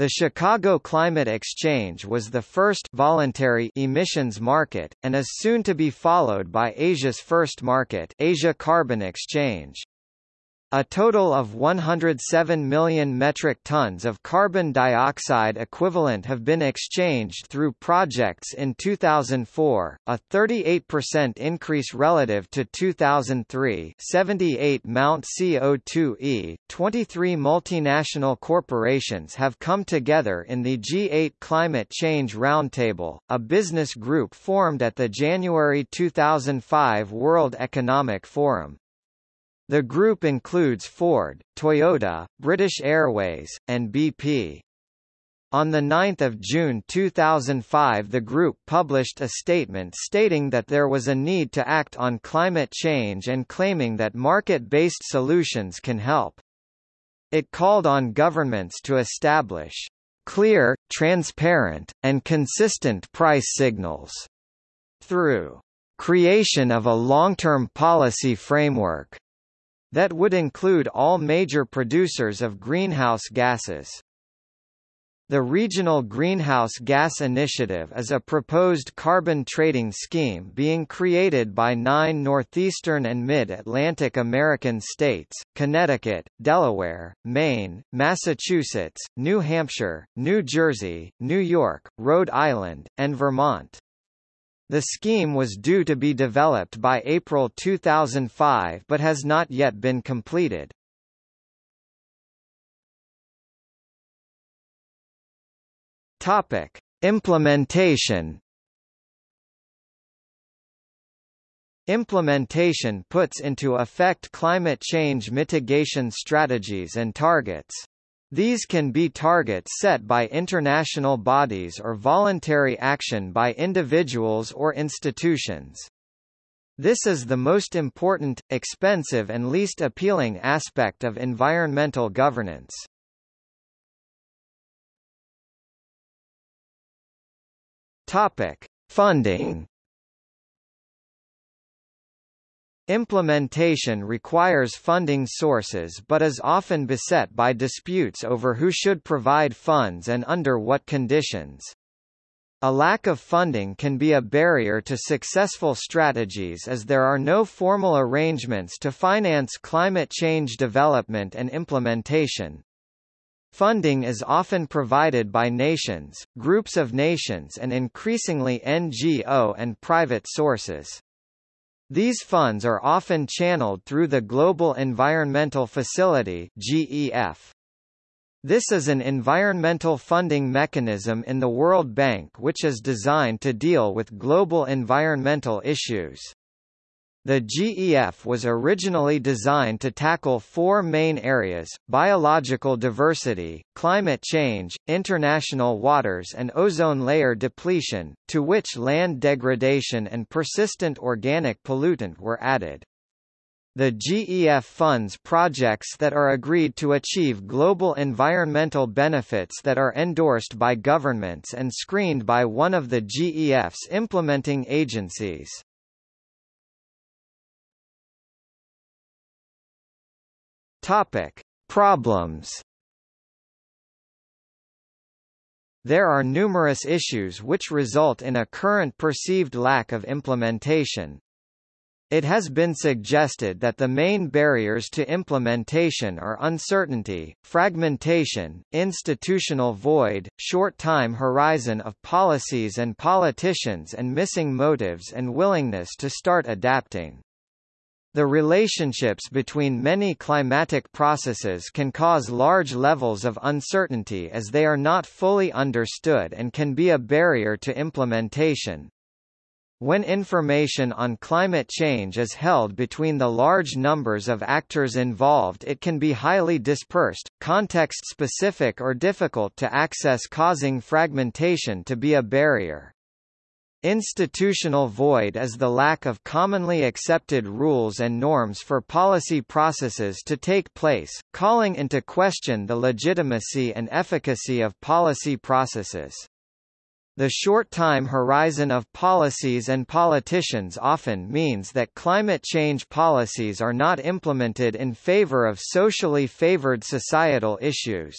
The Chicago Climate Exchange was the first voluntary emissions market, and is soon to be followed by Asia's first market Asia Carbon Exchange. A total of 107 million metric tons of carbon dioxide equivalent have been exchanged through projects in 2004, a 38% increase relative to 2003 78 Mount CO2e. 23 multinational corporations have come together in the G8 Climate Change Roundtable, a business group formed at the January 2005 World Economic Forum. The group includes Ford, Toyota, British Airways, and BP. On 9 June 2005 the group published a statement stating that there was a need to act on climate change and claiming that market-based solutions can help. It called on governments to establish clear, transparent, and consistent price signals through creation of a long-term policy framework that would include all major producers of greenhouse gases. The Regional Greenhouse Gas Initiative is a proposed carbon trading scheme being created by nine northeastern and mid-Atlantic American states, Connecticut, Delaware, Maine, Massachusetts, New Hampshire, New Jersey, New York, Rhode Island, and Vermont. The scheme was due to be developed by April 2005 but has not yet been completed. Topic: Implementation Implementation puts into effect climate change mitigation strategies and targets. These can be targets set by international bodies or voluntary action by individuals or institutions. This is the most important, expensive and least appealing aspect of environmental governance. Topic: Funding Implementation requires funding sources but is often beset by disputes over who should provide funds and under what conditions. A lack of funding can be a barrier to successful strategies as there are no formal arrangements to finance climate change development and implementation. Funding is often provided by nations, groups of nations and increasingly NGO and private sources. These funds are often channeled through the Global Environmental Facility GEF. This is an environmental funding mechanism in the World Bank which is designed to deal with global environmental issues. The GEF was originally designed to tackle four main areas, biological diversity, climate change, international waters and ozone layer depletion, to which land degradation and persistent organic pollutant were added. The GEF funds projects that are agreed to achieve global environmental benefits that are endorsed by governments and screened by one of the GEF's implementing agencies. Topic: Problems. There are numerous issues which result in a current perceived lack of implementation. It has been suggested that the main barriers to implementation are uncertainty, fragmentation, institutional void, short time horizon of policies and politicians and missing motives and willingness to start adapting. The relationships between many climatic processes can cause large levels of uncertainty as they are not fully understood and can be a barrier to implementation. When information on climate change is held between the large numbers of actors involved it can be highly dispersed, context-specific or difficult to access causing fragmentation to be a barrier. Institutional void is the lack of commonly accepted rules and norms for policy processes to take place, calling into question the legitimacy and efficacy of policy processes. The short time horizon of policies and politicians often means that climate change policies are not implemented in favor of socially favored societal issues.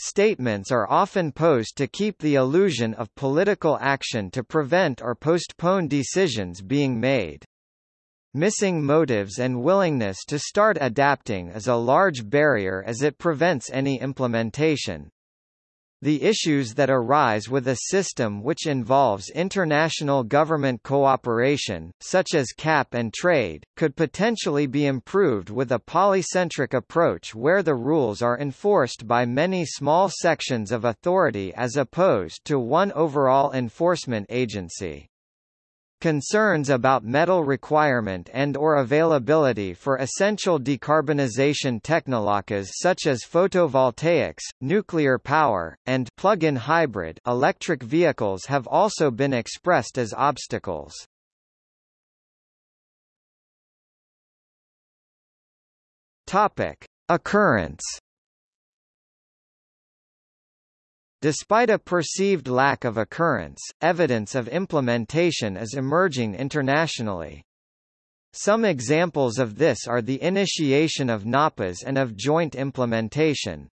Statements are often posed to keep the illusion of political action to prevent or postpone decisions being made. Missing motives and willingness to start adapting is a large barrier as it prevents any implementation. The issues that arise with a system which involves international government cooperation, such as cap and trade, could potentially be improved with a polycentric approach where the rules are enforced by many small sections of authority as opposed to one overall enforcement agency. Concerns about metal requirement and or availability for essential decarbonization technologies such as photovoltaics, nuclear power, and plug-in hybrid electric vehicles have also been expressed as obstacles. Topic: Occurrence Despite a perceived lack of occurrence, evidence of implementation is emerging internationally. Some examples of this are the initiation of NAPAs and of joint implementation.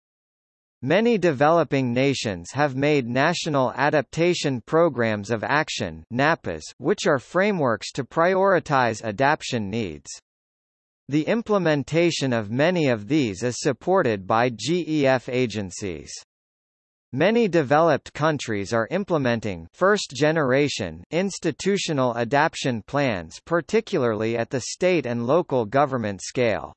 Many developing nations have made National Adaptation Programs of Action NAPAs, which are frameworks to prioritize adaptation needs. The implementation of many of these is supported by GEF agencies. Many developed countries are implementing first-generation institutional adaptation plans particularly at the state and local government scale.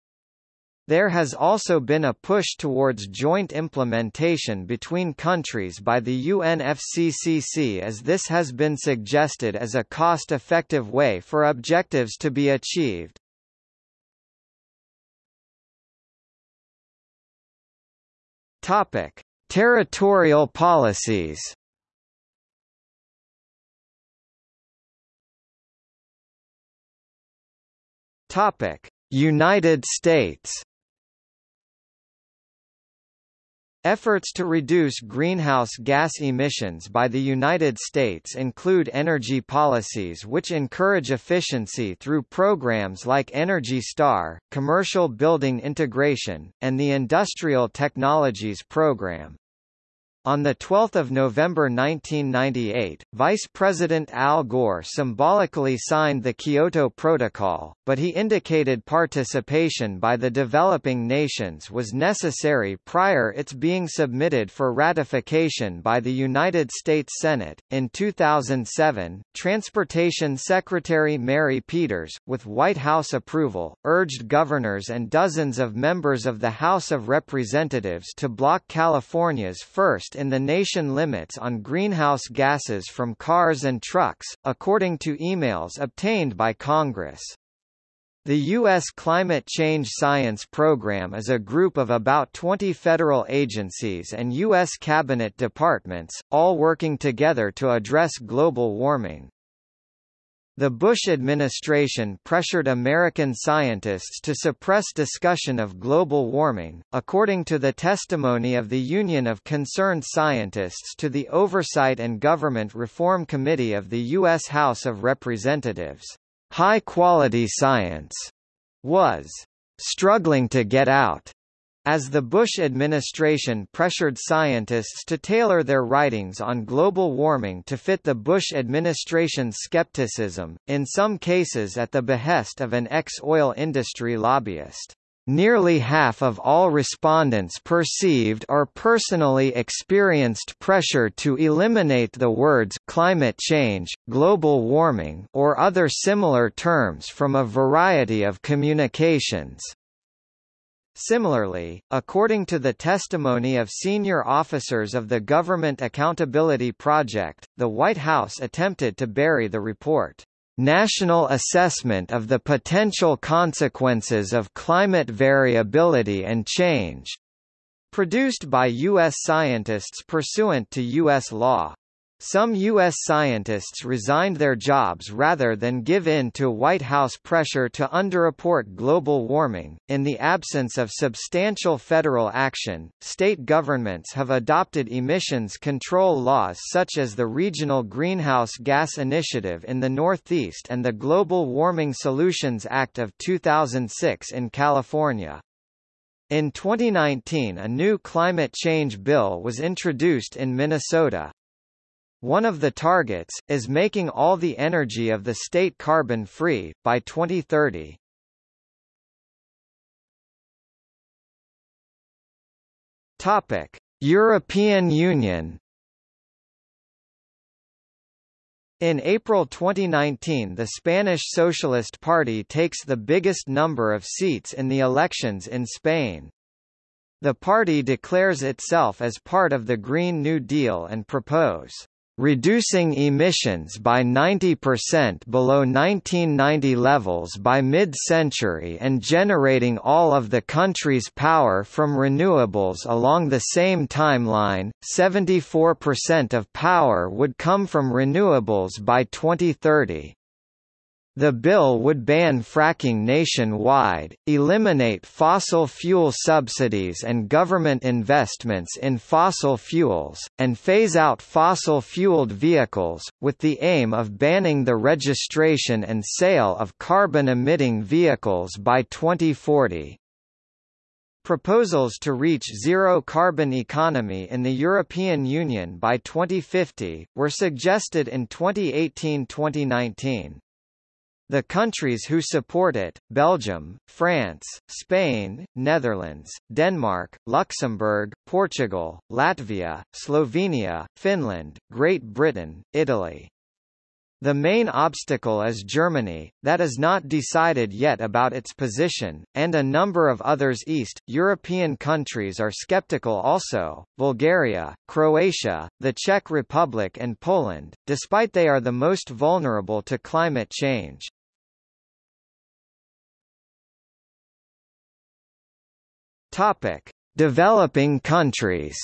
There has also been a push towards joint implementation between countries by the UNFCCC as this has been suggested as a cost-effective way for objectives to be achieved. Topic: Territorial policies. Topic: United States Efforts to reduce greenhouse gas emissions by the United States include energy policies which encourage efficiency through programs like Energy Star, Commercial Building Integration, and the Industrial Technologies Program. On 12 November 1998, Vice President Al Gore symbolically signed the Kyoto Protocol, but he indicated participation by the developing nations was necessary prior its being submitted for ratification by the United States Senate. In 2007, Transportation Secretary Mary Peters, with White House approval, urged governors and dozens of members of the House of Representatives to block California's first in the nation limits on greenhouse gases from cars and trucks, according to emails obtained by Congress. The U.S. Climate Change Science Program is a group of about 20 federal agencies and U.S. cabinet departments, all working together to address global warming. The Bush administration pressured American scientists to suppress discussion of global warming, according to the testimony of the Union of Concerned Scientists to the Oversight and Government Reform Committee of the U.S. House of Representatives. High-quality science was struggling to get out as the Bush administration pressured scientists to tailor their writings on global warming to fit the Bush administration's skepticism, in some cases at the behest of an ex-oil industry lobbyist. Nearly half of all respondents perceived or personally experienced pressure to eliminate the words climate change, global warming or other similar terms from a variety of communications. Similarly, according to the testimony of senior officers of the Government Accountability Project, the White House attempted to bury the report. National Assessment of the Potential Consequences of Climate Variability and Change, produced by U.S. scientists pursuant to U.S. law. Some U.S. scientists resigned their jobs rather than give in to White House pressure to underreport global warming. In the absence of substantial federal action, state governments have adopted emissions control laws such as the Regional Greenhouse Gas Initiative in the Northeast and the Global Warming Solutions Act of 2006 in California. In 2019 a new climate change bill was introduced in Minnesota. One of the targets, is making all the energy of the state carbon-free, by 2030. Topic: European Union In April 2019 the Spanish Socialist Party takes the biggest number of seats in the elections in Spain. The party declares itself as part of the Green New Deal and propose reducing emissions by 90% below 1990 levels by mid-century and generating all of the country's power from renewables along the same timeline. 74% of power would come from renewables by 2030. The bill would ban fracking nationwide, eliminate fossil fuel subsidies and government investments in fossil fuels, and phase out fossil-fueled vehicles, with the aim of banning the registration and sale of carbon-emitting vehicles by 2040. Proposals to reach zero-carbon economy in the European Union by 2050, were suggested in 2018–2019. The countries who support it, Belgium, France, Spain, Netherlands, Denmark, Luxembourg, Portugal, Latvia, Slovenia, Finland, Great Britain, Italy. The main obstacle is Germany, that is not decided yet about its position, and a number of others East, European countries are skeptical also, Bulgaria, Croatia, the Czech Republic and Poland, despite they are the most vulnerable to climate change. Topic: Developing countries.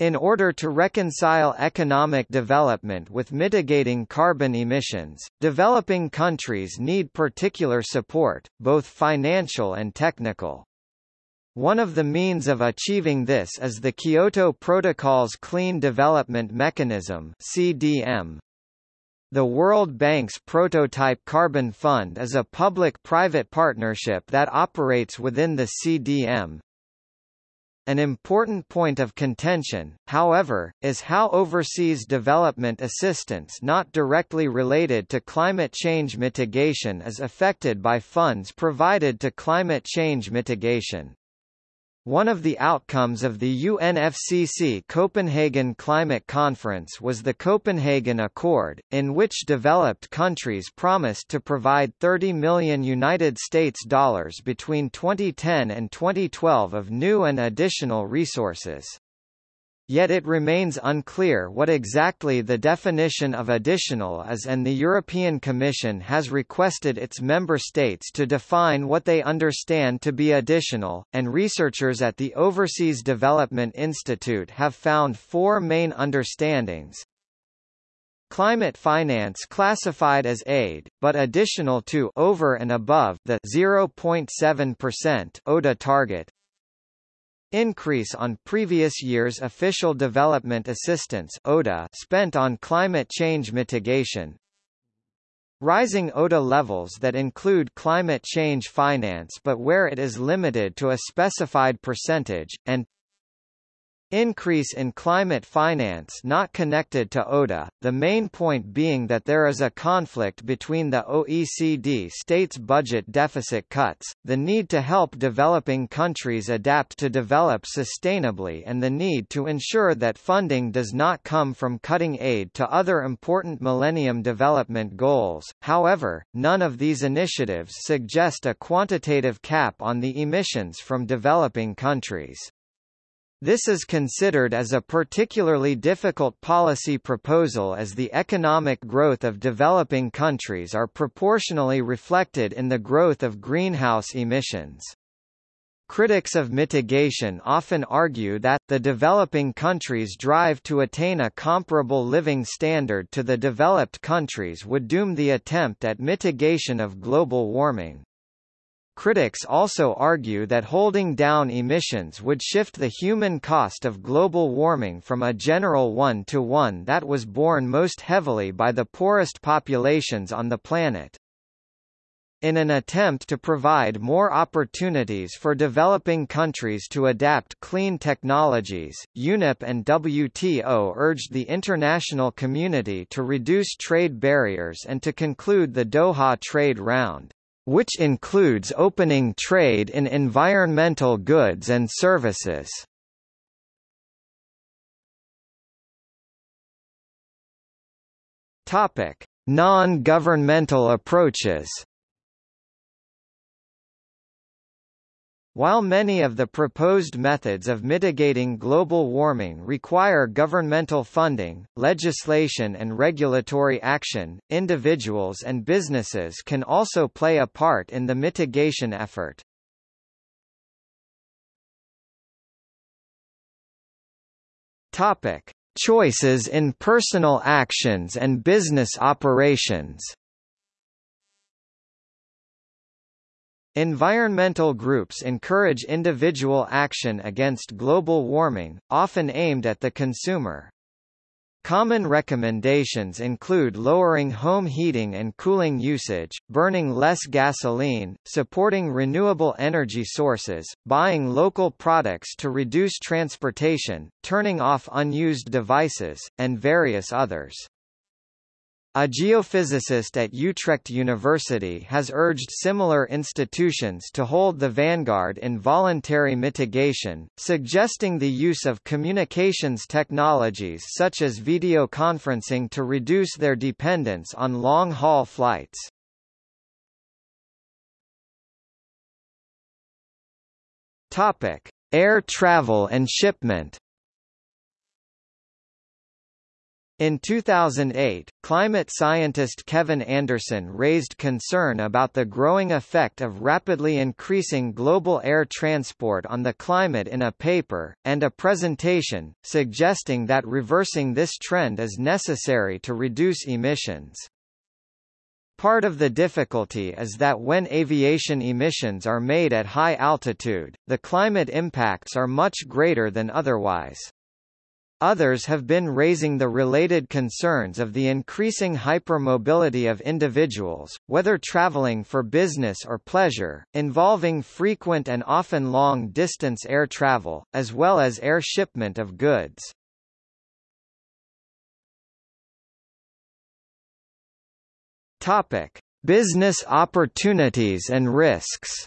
In order to reconcile economic development with mitigating carbon emissions, developing countries need particular support, both financial and technical. One of the means of achieving this is the Kyoto Protocol's Clean Development Mechanism (CDM). The World Bank's Prototype Carbon Fund is a public-private partnership that operates within the CDM. An important point of contention, however, is how overseas development assistance not directly related to climate change mitigation is affected by funds provided to climate change mitigation. One of the outcomes of the UNFCCC Copenhagen Climate Conference was the Copenhagen Accord, in which developed countries promised to provide 30 million United States dollars between 2010 and 2012 of new and additional resources. Yet it remains unclear what exactly the definition of additional is and the European Commission has requested its member states to define what they understand to be additional, and researchers at the Overseas Development Institute have found four main understandings. Climate finance classified as aid, but additional to over and above the 0.7% ODA target, Increase on previous year's official development assistance ODA spent on climate change mitigation. Rising ODA levels that include climate change finance but where it is limited to a specified percentage, and Increase in climate finance not connected to ODA, the main point being that there is a conflict between the OECD states' budget deficit cuts, the need to help developing countries adapt to develop sustainably and the need to ensure that funding does not come from cutting aid to other important Millennium Development Goals. However, none of these initiatives suggest a quantitative cap on the emissions from developing countries. This is considered as a particularly difficult policy proposal as the economic growth of developing countries are proportionally reflected in the growth of greenhouse emissions. Critics of mitigation often argue that, the developing countries' drive to attain a comparable living standard to the developed countries would doom the attempt at mitigation of global warming. Critics also argue that holding down emissions would shift the human cost of global warming from a general one to one that was borne most heavily by the poorest populations on the planet. In an attempt to provide more opportunities for developing countries to adapt clean technologies, UNEP and WTO urged the international community to reduce trade barriers and to conclude the Doha trade round which includes opening trade in environmental goods and services. Topic: Non-governmental approaches. While many of the proposed methods of mitigating global warming require governmental funding, legislation and regulatory action, individuals and businesses can also play a part in the mitigation effort. Topic: Choices in personal actions and business operations Environmental groups encourage individual action against global warming, often aimed at the consumer. Common recommendations include lowering home heating and cooling usage, burning less gasoline, supporting renewable energy sources, buying local products to reduce transportation, turning off unused devices, and various others. A geophysicist at Utrecht University has urged similar institutions to hold the vanguard in voluntary mitigation, suggesting the use of communications technologies such as video conferencing to reduce their dependence on long-haul flights. Topic: Air travel and shipment In 2008, climate scientist Kevin Anderson raised concern about the growing effect of rapidly increasing global air transport on the climate in a paper, and a presentation, suggesting that reversing this trend is necessary to reduce emissions. Part of the difficulty is that when aviation emissions are made at high altitude, the climate impacts are much greater than otherwise. Others have been raising the related concerns of the increasing hypermobility of individuals, whether traveling for business or pleasure, involving frequent and often long-distance air travel, as well as air shipment of goods. Topic: Business opportunities and risks.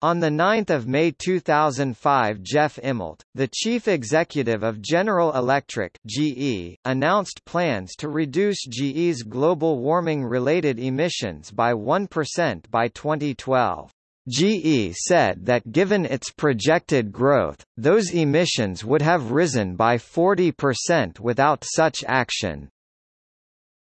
On 9 May 2005 Jeff Immelt, the chief executive of General Electric GE, announced plans to reduce GE's global warming-related emissions by 1% by 2012. GE said that given its projected growth, those emissions would have risen by 40% without such action.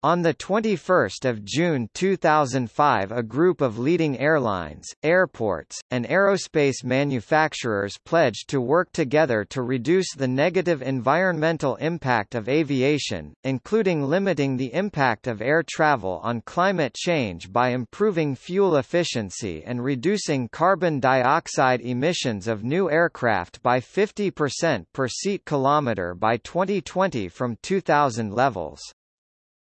On 21 June 2005 a group of leading airlines, airports, and aerospace manufacturers pledged to work together to reduce the negative environmental impact of aviation, including limiting the impact of air travel on climate change by improving fuel efficiency and reducing carbon dioxide emissions of new aircraft by 50% per seat kilometre by 2020 from 2000 levels.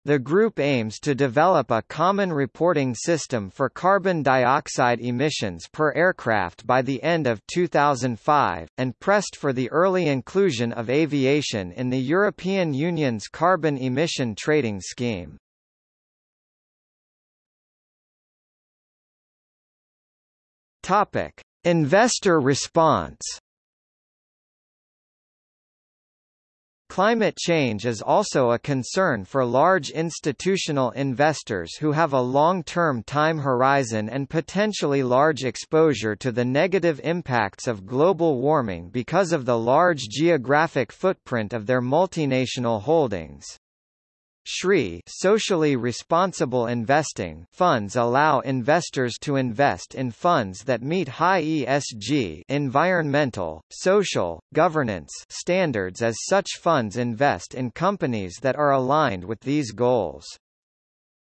The group aims to develop a common reporting system for carbon dioxide emissions per aircraft by the end of 2005, and pressed for the early inclusion of aviation in the European Union's carbon emission trading scheme. Investor response Climate change is also a concern for large institutional investors who have a long-term time horizon and potentially large exposure to the negative impacts of global warming because of the large geographic footprint of their multinational holdings. SRI socially responsible investing funds allow investors to invest in funds that meet high ESG environmental, social, governance standards as such funds invest in companies that are aligned with these goals.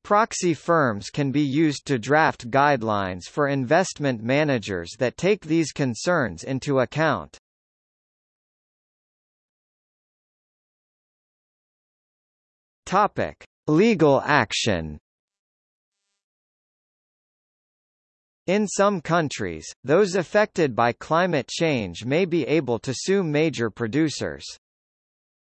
Proxy firms can be used to draft guidelines for investment managers that take these concerns into account. Topic: Legal action. In some countries, those affected by climate change may be able to sue major producers.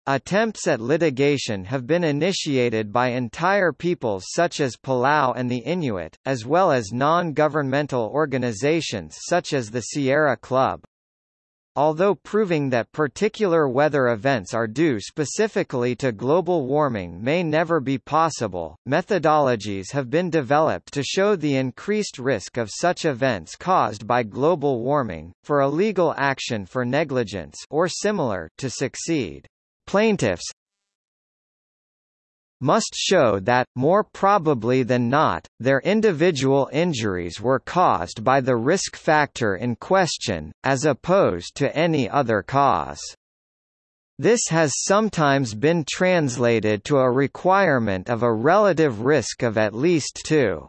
Attempts at litigation have been initiated by entire peoples such as Palau and the Inuit, as well as non-governmental organizations such as the Sierra Club. Although proving that particular weather events are due specifically to global warming may never be possible, methodologies have been developed to show the increased risk of such events caused by global warming, for a legal action for negligence or similar to succeed. Plaintiffs must show that, more probably than not, their individual injuries were caused by the risk factor in question, as opposed to any other cause. This has sometimes been translated to a requirement of a relative risk of at least 2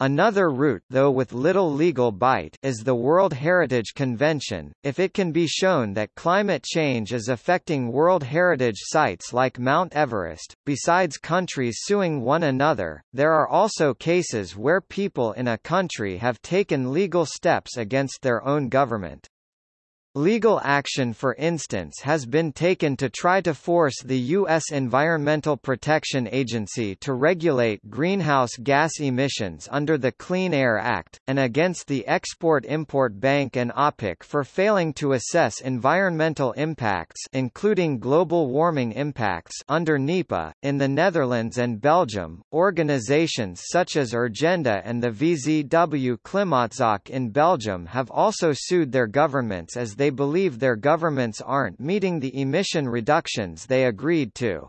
Another route though with little legal bite is the World Heritage Convention, if it can be shown that climate change is affecting World Heritage sites like Mount Everest. Besides countries suing one another, there are also cases where people in a country have taken legal steps against their own government. Legal action for instance has been taken to try to force the U.S. Environmental Protection Agency to regulate greenhouse gas emissions under the Clean Air Act, and against the Export-Import Bank and OPIC for failing to assess environmental impacts including global warming impacts under NEPA. In the Netherlands and Belgium, organizations such as Urgenda and the VZW Klimaatzaak in Belgium have also sued their governments as they they believe their governments aren't meeting the emission reductions they agreed to.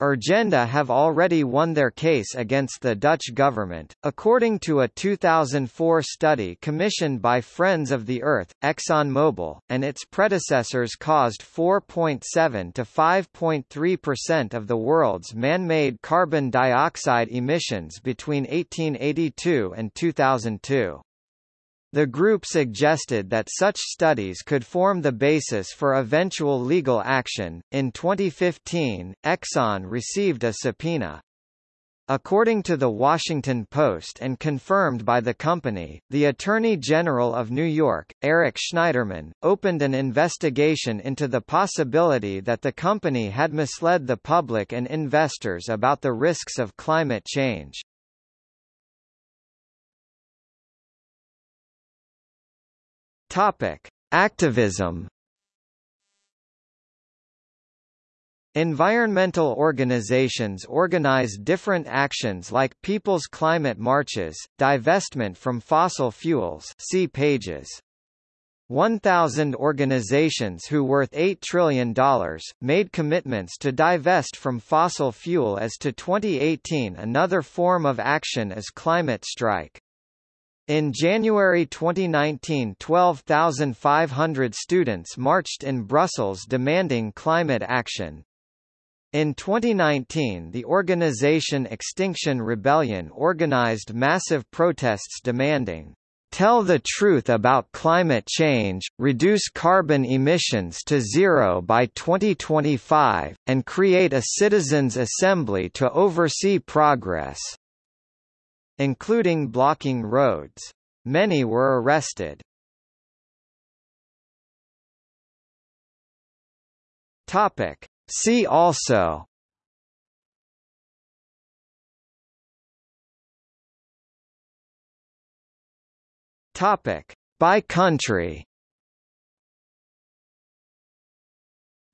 Urgenda have already won their case against the Dutch government. According to a 2004 study commissioned by Friends of the Earth, ExxonMobil, and its predecessors caused 4.7 to 5.3% of the world's man-made carbon dioxide emissions between 1882 and 2002. The group suggested that such studies could form the basis for eventual legal action. In 2015, Exxon received a subpoena. According to The Washington Post and confirmed by the company, the Attorney General of New York, Eric Schneiderman, opened an investigation into the possibility that the company had misled the public and investors about the risks of climate change. Topic: Activism. Environmental organizations organize different actions like People's Climate Marches, divestment from fossil fuels see pages. 1,000 organizations who worth $8 trillion, made commitments to divest from fossil fuel as to 2018 Another form of action is climate strike. In January 2019 12,500 students marched in Brussels demanding climate action. In 2019 the organization Extinction Rebellion organized massive protests demanding, "...tell the truth about climate change, reduce carbon emissions to zero by 2025, and create a citizens' assembly to oversee progress." Including blocking roads. Many were arrested. Topic. See also Topic. By country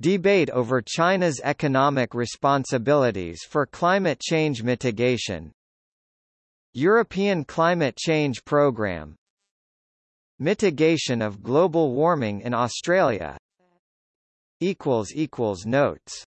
Debate over China's economic responsibilities for climate change mitigation European Climate Change Programme Mitigation of global warming in Australia. Notes